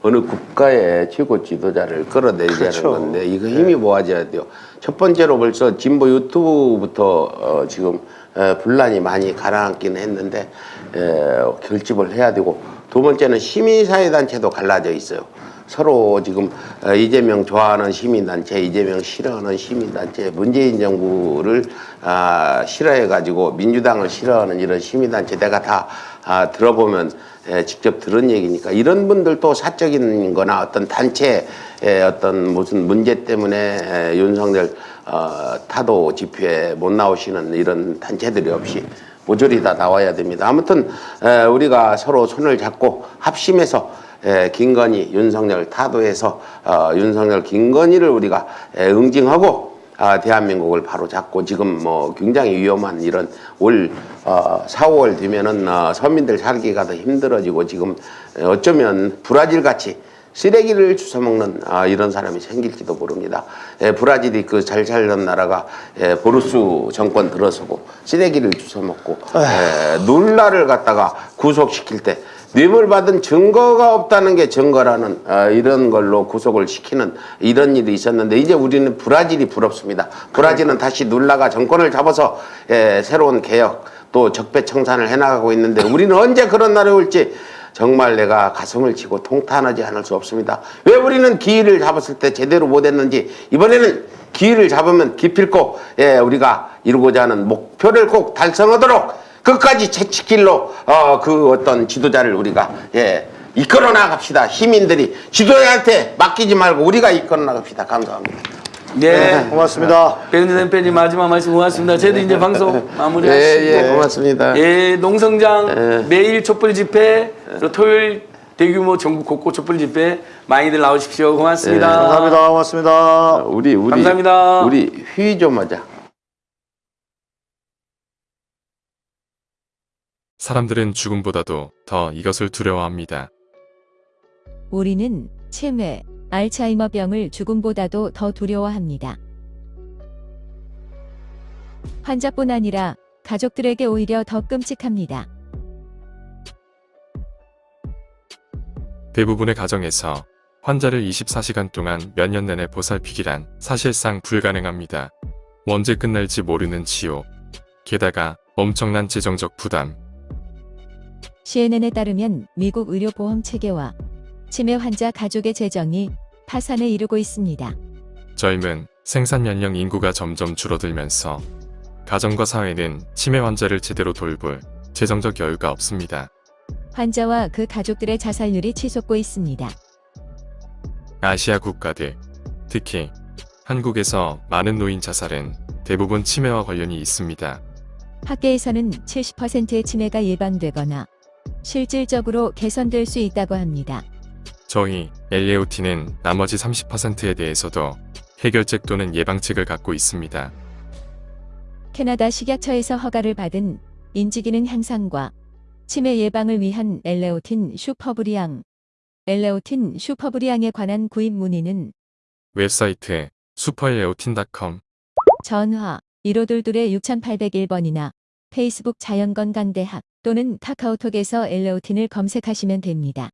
어느 국가의 최고 지도자를 끌어내리자는 그렇죠. 건데 이거 힘이 모아져야 돼요. 첫 번째로 벌써 진보 유튜브부터 어, 지금 에, 분란이 많이 가라앉기는 했는데 에, 결집을 해야 되고 두 번째는 시민사회단체도 갈라져 있어요. 서로 지금 어, 이재명 좋아하는 시민단체, 이재명 싫어하는 시민단체, 문재인 정부를 아, 싫어해가지고 민주당을 싫어하는 이런 시민단체 내가 다 아, 들어보면 에, 직접 들은 얘기니까 이런 분들도 사적인 거나 어떤 단체의 어떤 무슨 문제 때문에 에, 윤석열 어, 타도 집회에 못 나오시는 이런 단체들이 없이 모조리 다 나와야 됩니다. 아무튼 에, 우리가 서로 손을 잡고 합심해서 에, 김건희, 윤석열 타도에서 어, 윤석열, 김건희를 우리가 에, 응징하고 아, 대한민국을 바로 잡고 지금 뭐 굉장히 위험한 이런 올 어, 4, 5월 되면은 어, 서민들 살기가 더 힘들어지고 지금 어쩌면 브라질 같이 쓰레기를 주워먹는 아, 이런 사람이 생길지도 모릅니다. 예, 브라질이 그 잘 살던 나라가 예, 보르스 정권 들어서고 쓰레기를 주워먹고 예, 놀라를 갖다가 구속시킬 때 뇌물 받은 증거가 없다는 게 증거라는 어, 이런 걸로 구속을 시키는 이런 일이 있었는데 이제 우리는 브라질이 부럽습니다. 브라질은 다시 놀라가 정권을 잡아서 예, 새로운 개혁 또 적폐청산을 해나가고 있는데 우리는 언제 그런 날이 올지 정말 내가 가슴을 치고 통탄하지 않을 수 없습니다. 왜 우리는 기회를 잡았을 때 제대로 못했는지 이번에는 기회를 잡으면 기필코 예, 우리가 이루고자 하는 목표를 꼭 달성하도록 끝까지 채찍길로 어, 그 어떤 지도자를 우리가 예, 이끌어 나갑시다. 시민들이 지도자한테 맡기지 말고 우리가 이끌어 나갑시다. 감사합니다. 네. 고맙습니다. 백은진 대표님 마지막 말씀 고맙습니다. 저희도 이제 방송 마무리하시고 예, 예, 고맙습니다. 예, 농성장 예. 매일 촛불 집회, 또 토요일 대규모 전국 곳곳 촛불 집회 많이들 나오십시오. 고맙습니다. 예, 감사합니다. 고맙습니다. 우리 우리 감사합니다. 우리 휘 좀 하자. 사람들은 죽음보다도 더 이것을 두려워합니다. 우리는 치매, 알츠하이머병을 죽음보다도 더 두려워합니다. 환자뿐 아니라 가족들에게 오히려 더 끔찍합니다. 대부분의 가정에서 환자를 24시간 동안 몇 년 내내 보살피기란 사실상 불가능합니다. 언제 끝날지 모르는 치료. 게다가 엄청난 재정적 부담. CNN에 따르면 미국 의료보험 체계와 치매 환자 가족의 재정이 파산에 이르고 있습니다. 젊은 생산 연령 인구가 점점 줄어들면서 가정과 사회는 치매 환자를 제대로 돌볼 재정적 여유가 없습니다. 환자와 그 가족들의 자살률이 치솟고 있습니다. 아시아 국가들, 특히 한국에서 많은 노인 자살은 대부분 치매와 관련이 있습니다. 학계에서는 70%의 치매가 예방되거나 실질적으로 개선될 수 있다고 합니다. 저희 LAOT는 나머지 30%에 대해서도 해결책 또는 예방책을 갖고 있습니다. 캐나다 식약처에서 허가를 받은 인지기능 향상과 치매 예방을 위한 엘레오틴 슈퍼브리앙, 엘레오틴 슈퍼브리앙에 관한 구입 문의는 웹사이트 슈퍼LAOTin.com 전화 1522 6801번이나 페이스북 자연건강대학 또는 카카오톡에서 엘레오틴을 검색하시면 됩니다.